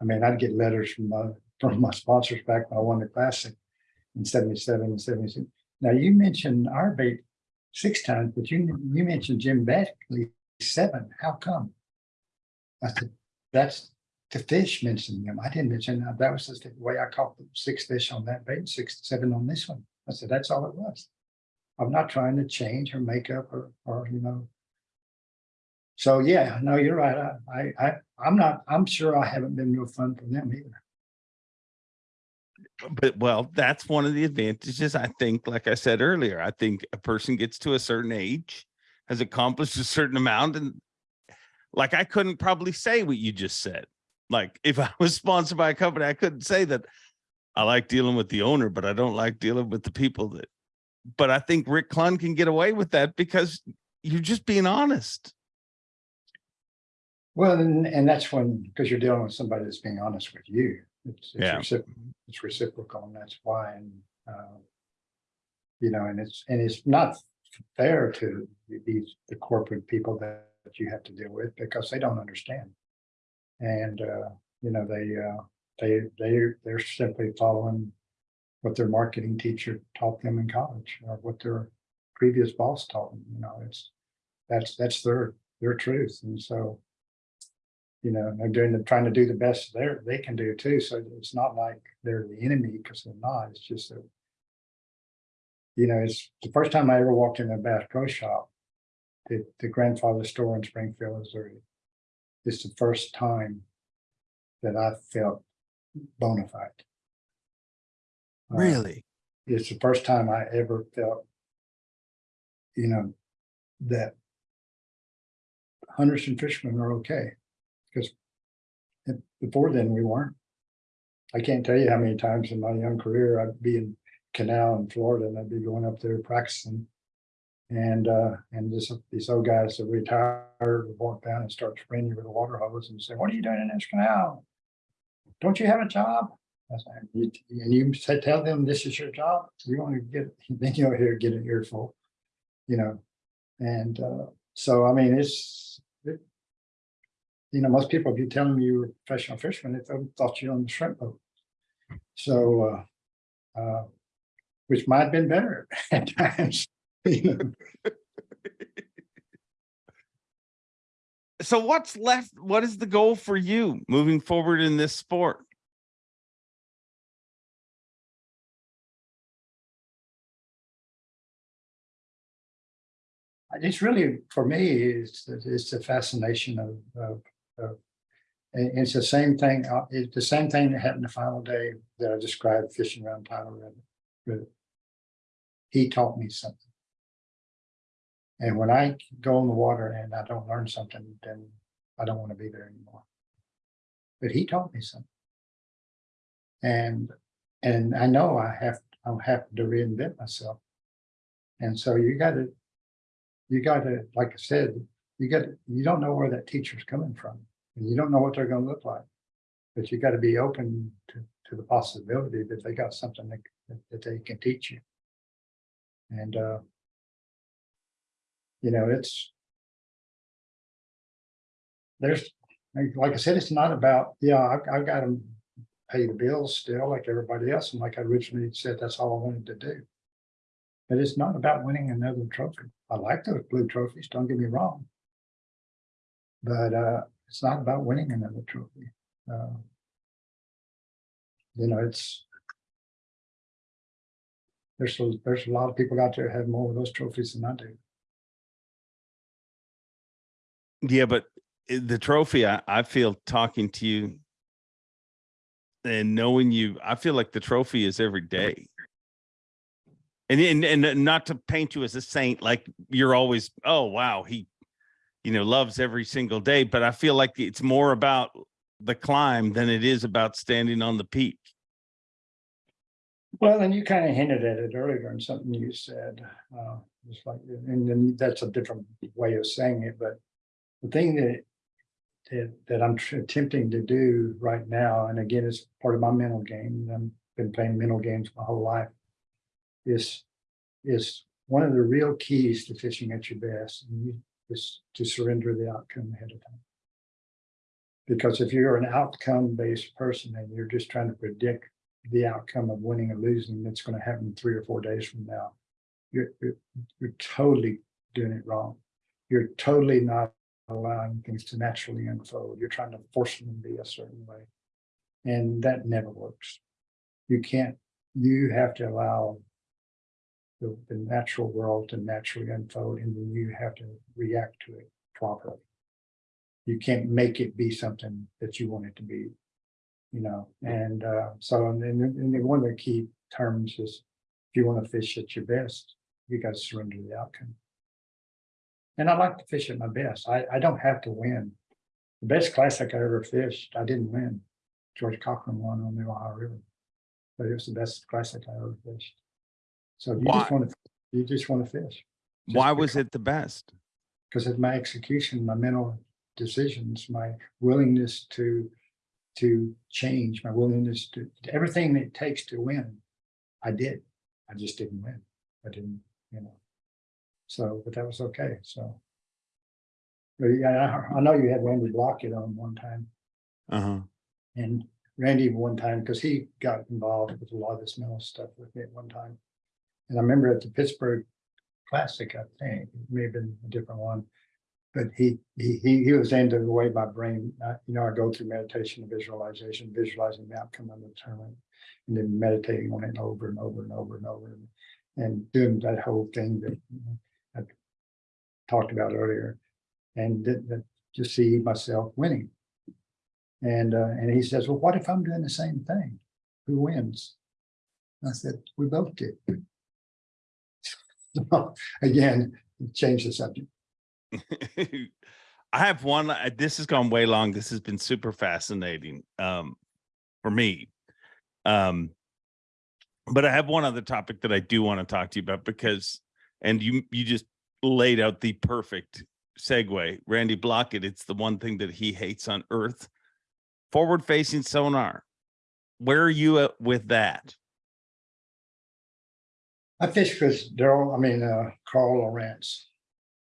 I mean, I'd get letters from my, from my sponsors back when I won the classic in seventy-seven and seventy-six. Now, you mentioned our bait six times, but you, you mentioned Jim Bagley seven. How come? I said, that's, the fish mentioned them. I didn't mention that. That was just the way I caught the six fish on that bait, six, seven on this one. I said, that's all it was. I'm not trying to change or make up or, or, you know. So, yeah, no, you're right. I, I, I, I'm not, I'm sure I haven't been real fun for them either. But well, that's one of the advantages. I think, like I said earlier, I think a person gets to a certain age, has accomplished a certain amount and like I couldn't probably say what you just said. Like if I was sponsored by a company, I couldn't say that I like dealing with the owner, but I don't like dealing with the people that, but I think Rick Clunn can get away with that because you're just being honest. Well, and, and that's when, because you're dealing with somebody that's being honest with you. It's, it's Yeah. recip- it's reciprocal and that's why, and, uh, you know, and it's, and it's not fair to these, the corporate people that, that you have to deal with because they don't understand. And, uh, you know, they, uh, they, they, they're simply following what their marketing teacher taught them in college or what their previous boss taught them, you know, it's, that's, that's their, their truth. And so, you know, they're doing, the trying to do the best there, they can do too. So it's not like they're the enemy because they're not. It's just that. You know, it's the first time I ever walked in a Bass Pro Shop. The, the grandfather store in Springfield, Missouri. It's the first time that I felt bona fide. Uh, it's the first time I ever felt, you know, that hunters and fishermen are okay. Because before then, we weren't. I can't tell you how many times in my young career I'd be in Canal in Florida and I'd be going up there practicing. And, uh, and this, these old guys that retired would walk down and start spraying you with a water hose and say, what are you doing in this canal? Don't you have a job? Said, "You- And you tell them this is your job, you want to get, then you'll hear, get an earful, you know? And, uh, so, I mean, it's, it, you know, most people, if you tell them you were a professional fisherman, they thought- you were on the shrimp boat. So, uh, uh, which might have been better at times, you know? So what's left? What is the goal for you moving forward in this sport? It's really, for me, it's, it's the fascination of, of And it's the same thing, uh, it's the same thing that happened the final day that I described fishing around Tyler Rivet. River. He taught me something. And when I go in the water and I don't learn something, then I don't want to be there anymore. But he taught me something. And, and I know I have, I'm having to reinvent myself. And so you gotta, you gotta, like I said, you got, you don't know where that teacher's coming from. And you don't know what they're gonna look like. But you gotta be open to, to the possibility that they got something that, that they can teach you. And, uh, you know, it's, there's, like like I said, it's not about, yeah, I, I've got to pay the bills still like everybody else. And like I originally said, that's all I wanted to do. But it's not about winning another trophy. I like those blue trophies, don't get me wrong. But, uh, it's not about winning another trophy. Uh, You know, it's. There's, a- there's a lot of people out there have more of those trophies than I do. Yeah, but the trophy, I, I feel talking to you and knowing you, I feel like the trophy is every day. And, and, and not to paint you as a saint, like you're always, oh, wow, he, you know, loves every single day, but I feel like it's more about the climb than it is about standing on the peak. Well, and you kind of hinted at it earlier in something you said, uh, just like, and then that's a different way of saying it, but the thing that that, that I'm attempting to do right now, and again, it's part of my mental game, and I've been playing mental games my whole life, is, is one of the real keys to fishing at your best, and you- is to surrender the outcome ahead of time. Because if you're an outcome-based person and you're just trying to predict the outcome of winning or losing that's gonna happen three or four days from now. You're, you're, you're totally doing it wrong. You're totally not allowing things to naturally unfold. You're trying to force them to be a certain way. And that never works. You can't, you have to allow the, the natural world to naturally unfold and then you have to react to it properly. You can't make it be something that you want it to be you know, and uh, so and and one of the key terms is if you want to fish at your best, you got to surrender the outcome. And I like to fish at my best. I, I don't have to win. The best classic I ever fished, I didn't win. George Cochran won on the Ohio River. But it was the best classic I ever fished. So you Why? just want to, you just want to fish. Just Why was it the best? because of my execution, my mental decisions, my willingness to to change, my willingness to everything that it takes to win. I did. I just didn't win. I didn't, you know. So, but that was okay. So. But yeah, I, I know you had Randy Blaukat on one time Uh-huh. and Randy one time, because he got involved with a lot of this mental stuff with me at one time. And I remember at the Pittsburgh Classic, I think, it may have been a different one. But he, he, he, was into the way my brain, uh, you know, I go through meditation and visualization, visualizing the outcome the tournament. And then meditating on it over and over and over and over. and- And doing that whole thing that you know, I talked about earlier. And that just see myself winning. And, uh, and he says, well, what if I'm doing the same thing? Who wins? I said, we both did. So, Again, change the subject. I have one, uh, this has gone way long. This has been super fascinating, um, for me. Um, but I have one other topic that I do want to talk to you about because, and you, you just laid out the perfect segue. Randy Blaukat, it's the one thing that he hates on earth. Forward facing sonar. Where are you at with that? I fished with Daryl, I mean, uh, Carl Lowrance.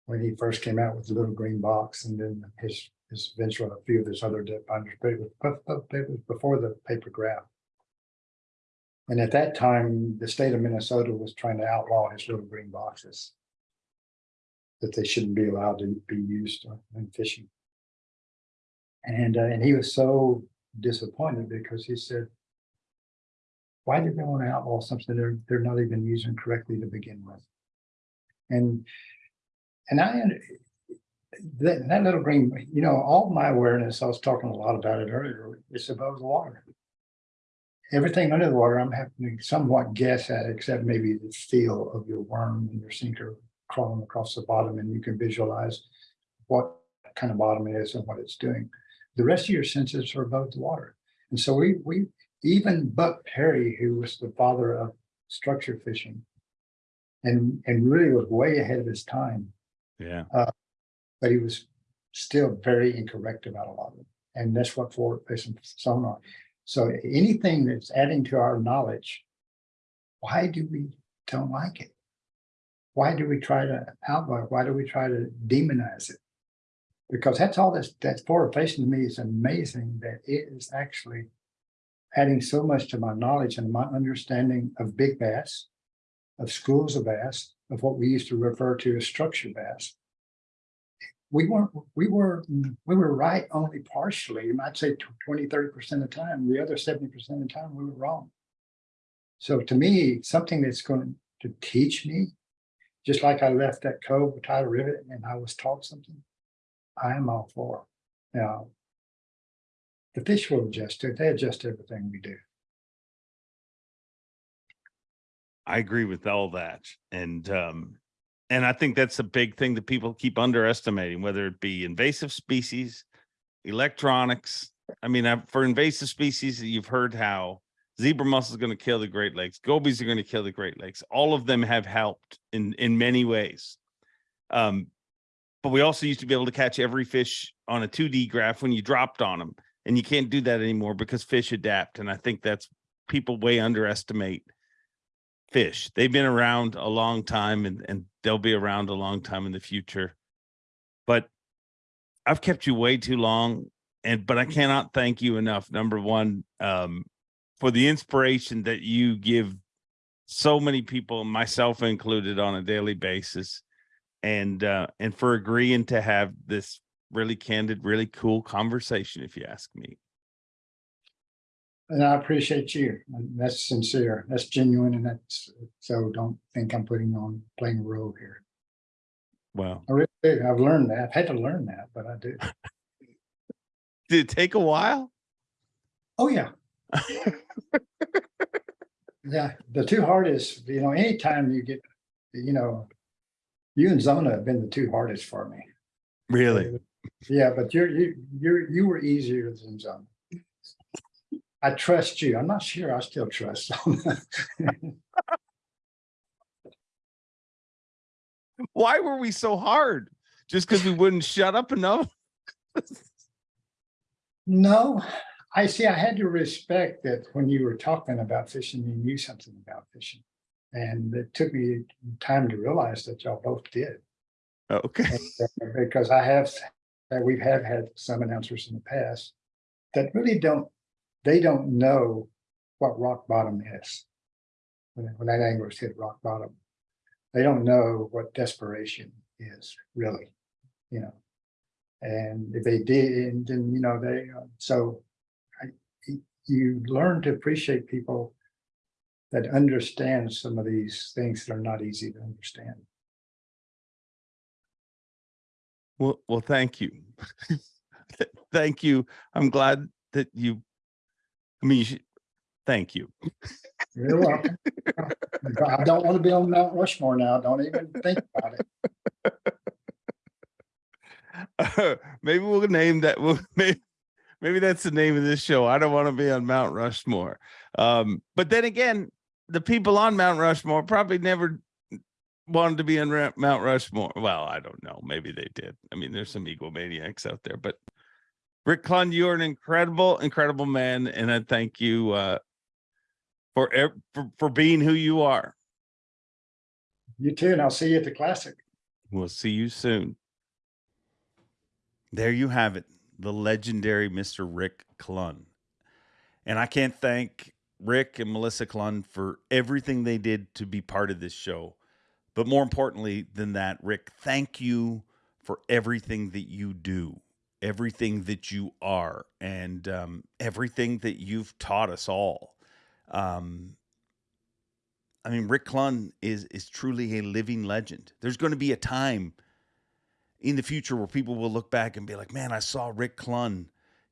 When he first came out with the little green box and then his, his venture on a few of his other depth finders, but it was, before the paper graph. And at that time, the state of Minnesota was trying to outlaw his little green boxes. That they shouldn't be allowed to be used in fishing. And, uh, and he was so disappointed because he said, why did they want to outlaw something they're, they're not even using correctly to begin with? And, and I, that, that little green, you know, all my awareness, I was talking a lot about it earlier, is above the water. Everything under the water, I'm having to somewhat guess at, except maybe the feel of your worm and your sinker crawling across the bottom, and you can visualize what kind of bottom it is and what it's doing. The rest of your senses are above the water. And so we, we, even Buck Perry, who was the father of structure fishing, and, and really was way ahead of his time, Yeah. Uh, but he was still very incorrect about a lot of it. And that's what forward facing sonar. So anything that's adding to our knowledge, why do we don't like it? Why do we try to outlaw? it? Why do we try to demonize it? Because that's all that's that's forward facing to me is amazing that it is actually adding so much to my knowledge and my understanding of big bass, of schools of bass, of what we used to refer to as structure bass we weren't, we were, we were right only partially, you might say 20, 30 percent of the time, the other seventy percent of the time, we were wrong. So to me, something that's going to teach me, just like I left that cove with Tyler Rivet and I was taught something, I am all for. Now, the fish will adjust to it, they adjust everything we do. I agree with all that. And um and I think that's a big thing that people keep underestimating, whether it be invasive species, electronics. I mean, for invasive species, you've heard how zebra mussel is going to kill the Great Lakes, gobies are going to kill the Great Lakes. All of them have helped in in many ways. Um, but we also used to be able to catch every fish on a 2D graph when you dropped on them, and you can't do that anymore because fish adapt. And I think that's people way underestimate fish. They've been around a long time and, and they'll be around a long time in the future. But I've kept you way too long and but I cannot thank you enough. Number one, um, for the inspiration that you give so many people, myself included, on a daily basis. And uh, and for agreeing to have this really candid, really cool conversation, if you ask me. And I appreciate you, that's sincere, that's genuine, and that's, so don't think I'm putting on, playing a role here. Well, I really, do. I've learned that, I've had to learn that, but I do. did it take a while? Oh, yeah. Yeah, the two hardest, you know, anytime you get, you know, you and Zona have been the two hardest for me. Really? Yeah, but you're, you, you're, you were easier than Zona. I trust you. I'm not sure I still trust. Zona. Why were we so hard? Just because we wouldn't shut up enough? No, I see, I had to respect that when you were talking about fishing, you knew something about fishing. And it took me time to realize that y'all both did. Okay. And, uh, Because I have, uh, we have had some announcers in the past that really don't, they don't know what rock bottom is. When, when that angler's hit rock bottom, they don't know what desperation is really, you know. And if they did, then, you know, they, uh, so I, you learn to appreciate people that understand some of these things that are not easy to understand. Well, well, thank you. Thank you. I'm glad that you, I mean, you should, thank you. You're welcome. I don't want to be on Mount Rushmore now. Don't even think about it. Maybe we'll name that, we'll, maybe, maybe that's the name of this show. I don't want to be on Mount Rushmore. Um, but then again, the people on Mount Rushmore probably never wanted to be in Mount Rushmore. Well, I don't know. Maybe they did. I mean, there's some egomaniacs out there, but Rick Clunn, you're an incredible, incredible man. And I thank you, uh, for, for, for being who you are. You too, and I'll see you at the classic. We'll see you soon. There you have it, the legendary Mr. Rick Clunn. And I can't thank Rick and Melissa Clunn for everything they did to be part of this show. But more importantly than that, Rick, thank you for everything that you do, everything that you are, and um, everything that you've taught us all. Um, I mean, Rick Clunn is is truly a living legend. There's going to be a time in the future where people will look back and be like, man, I saw Rick Clunn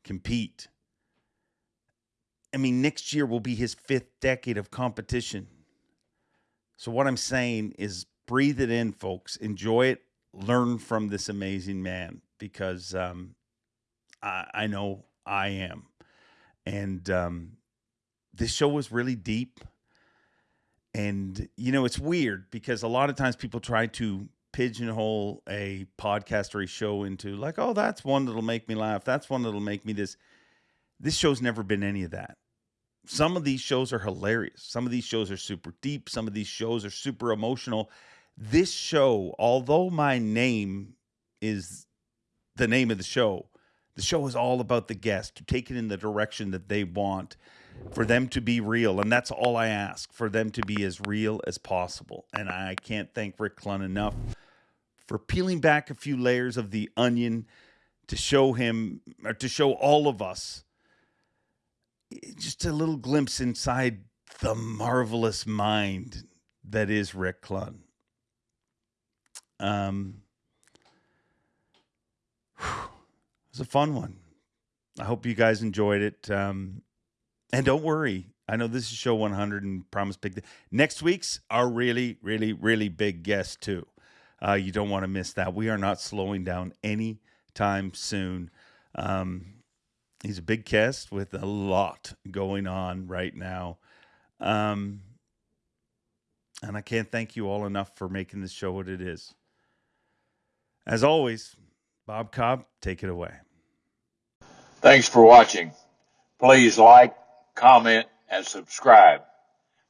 compete. I mean, next year will be his fifth decade of competition. So, what I'm saying is breathe it in, folks. Enjoy it. Learn from this amazing man because um, I, I know I am. And um, this show was really deep. And, you know, it's weird because a lot of times people try to pigeonhole a podcast or a show into, like, oh, that's one that'll make me laugh. That's one that'll make me this. This show's never been any of that. Some of these shows are hilarious. Some of these shows are super deep. Some of these shows are super emotional. This show, although my name is the name of the show, the show is all about the guest to take it in the direction that they want for them to be real. And that's all I ask for them to be as real as possible. And I can't thank Rick Clunn enough for peeling back a few layers of the onion to show him or to show all of us just a little glimpse inside the marvelous mind that is Rick Clunn. Um, it was a fun one. I hope you guys enjoyed it. Um, and don't worry, I know this is show 100 and promise big. Th- Next week's our really, really, really big guest too. Uh, you don't want to miss that. We are not slowing down anytime soon. Um, he's a big cast with a lot going on right now. Um, and I can't thank you all enough for making this show what it is. As always, Bob Cobb, take it away. Thanks for watching. Please like, comment, and subscribe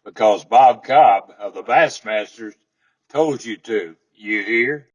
because Bob Cobb of the Bassmasters told you to. You hear?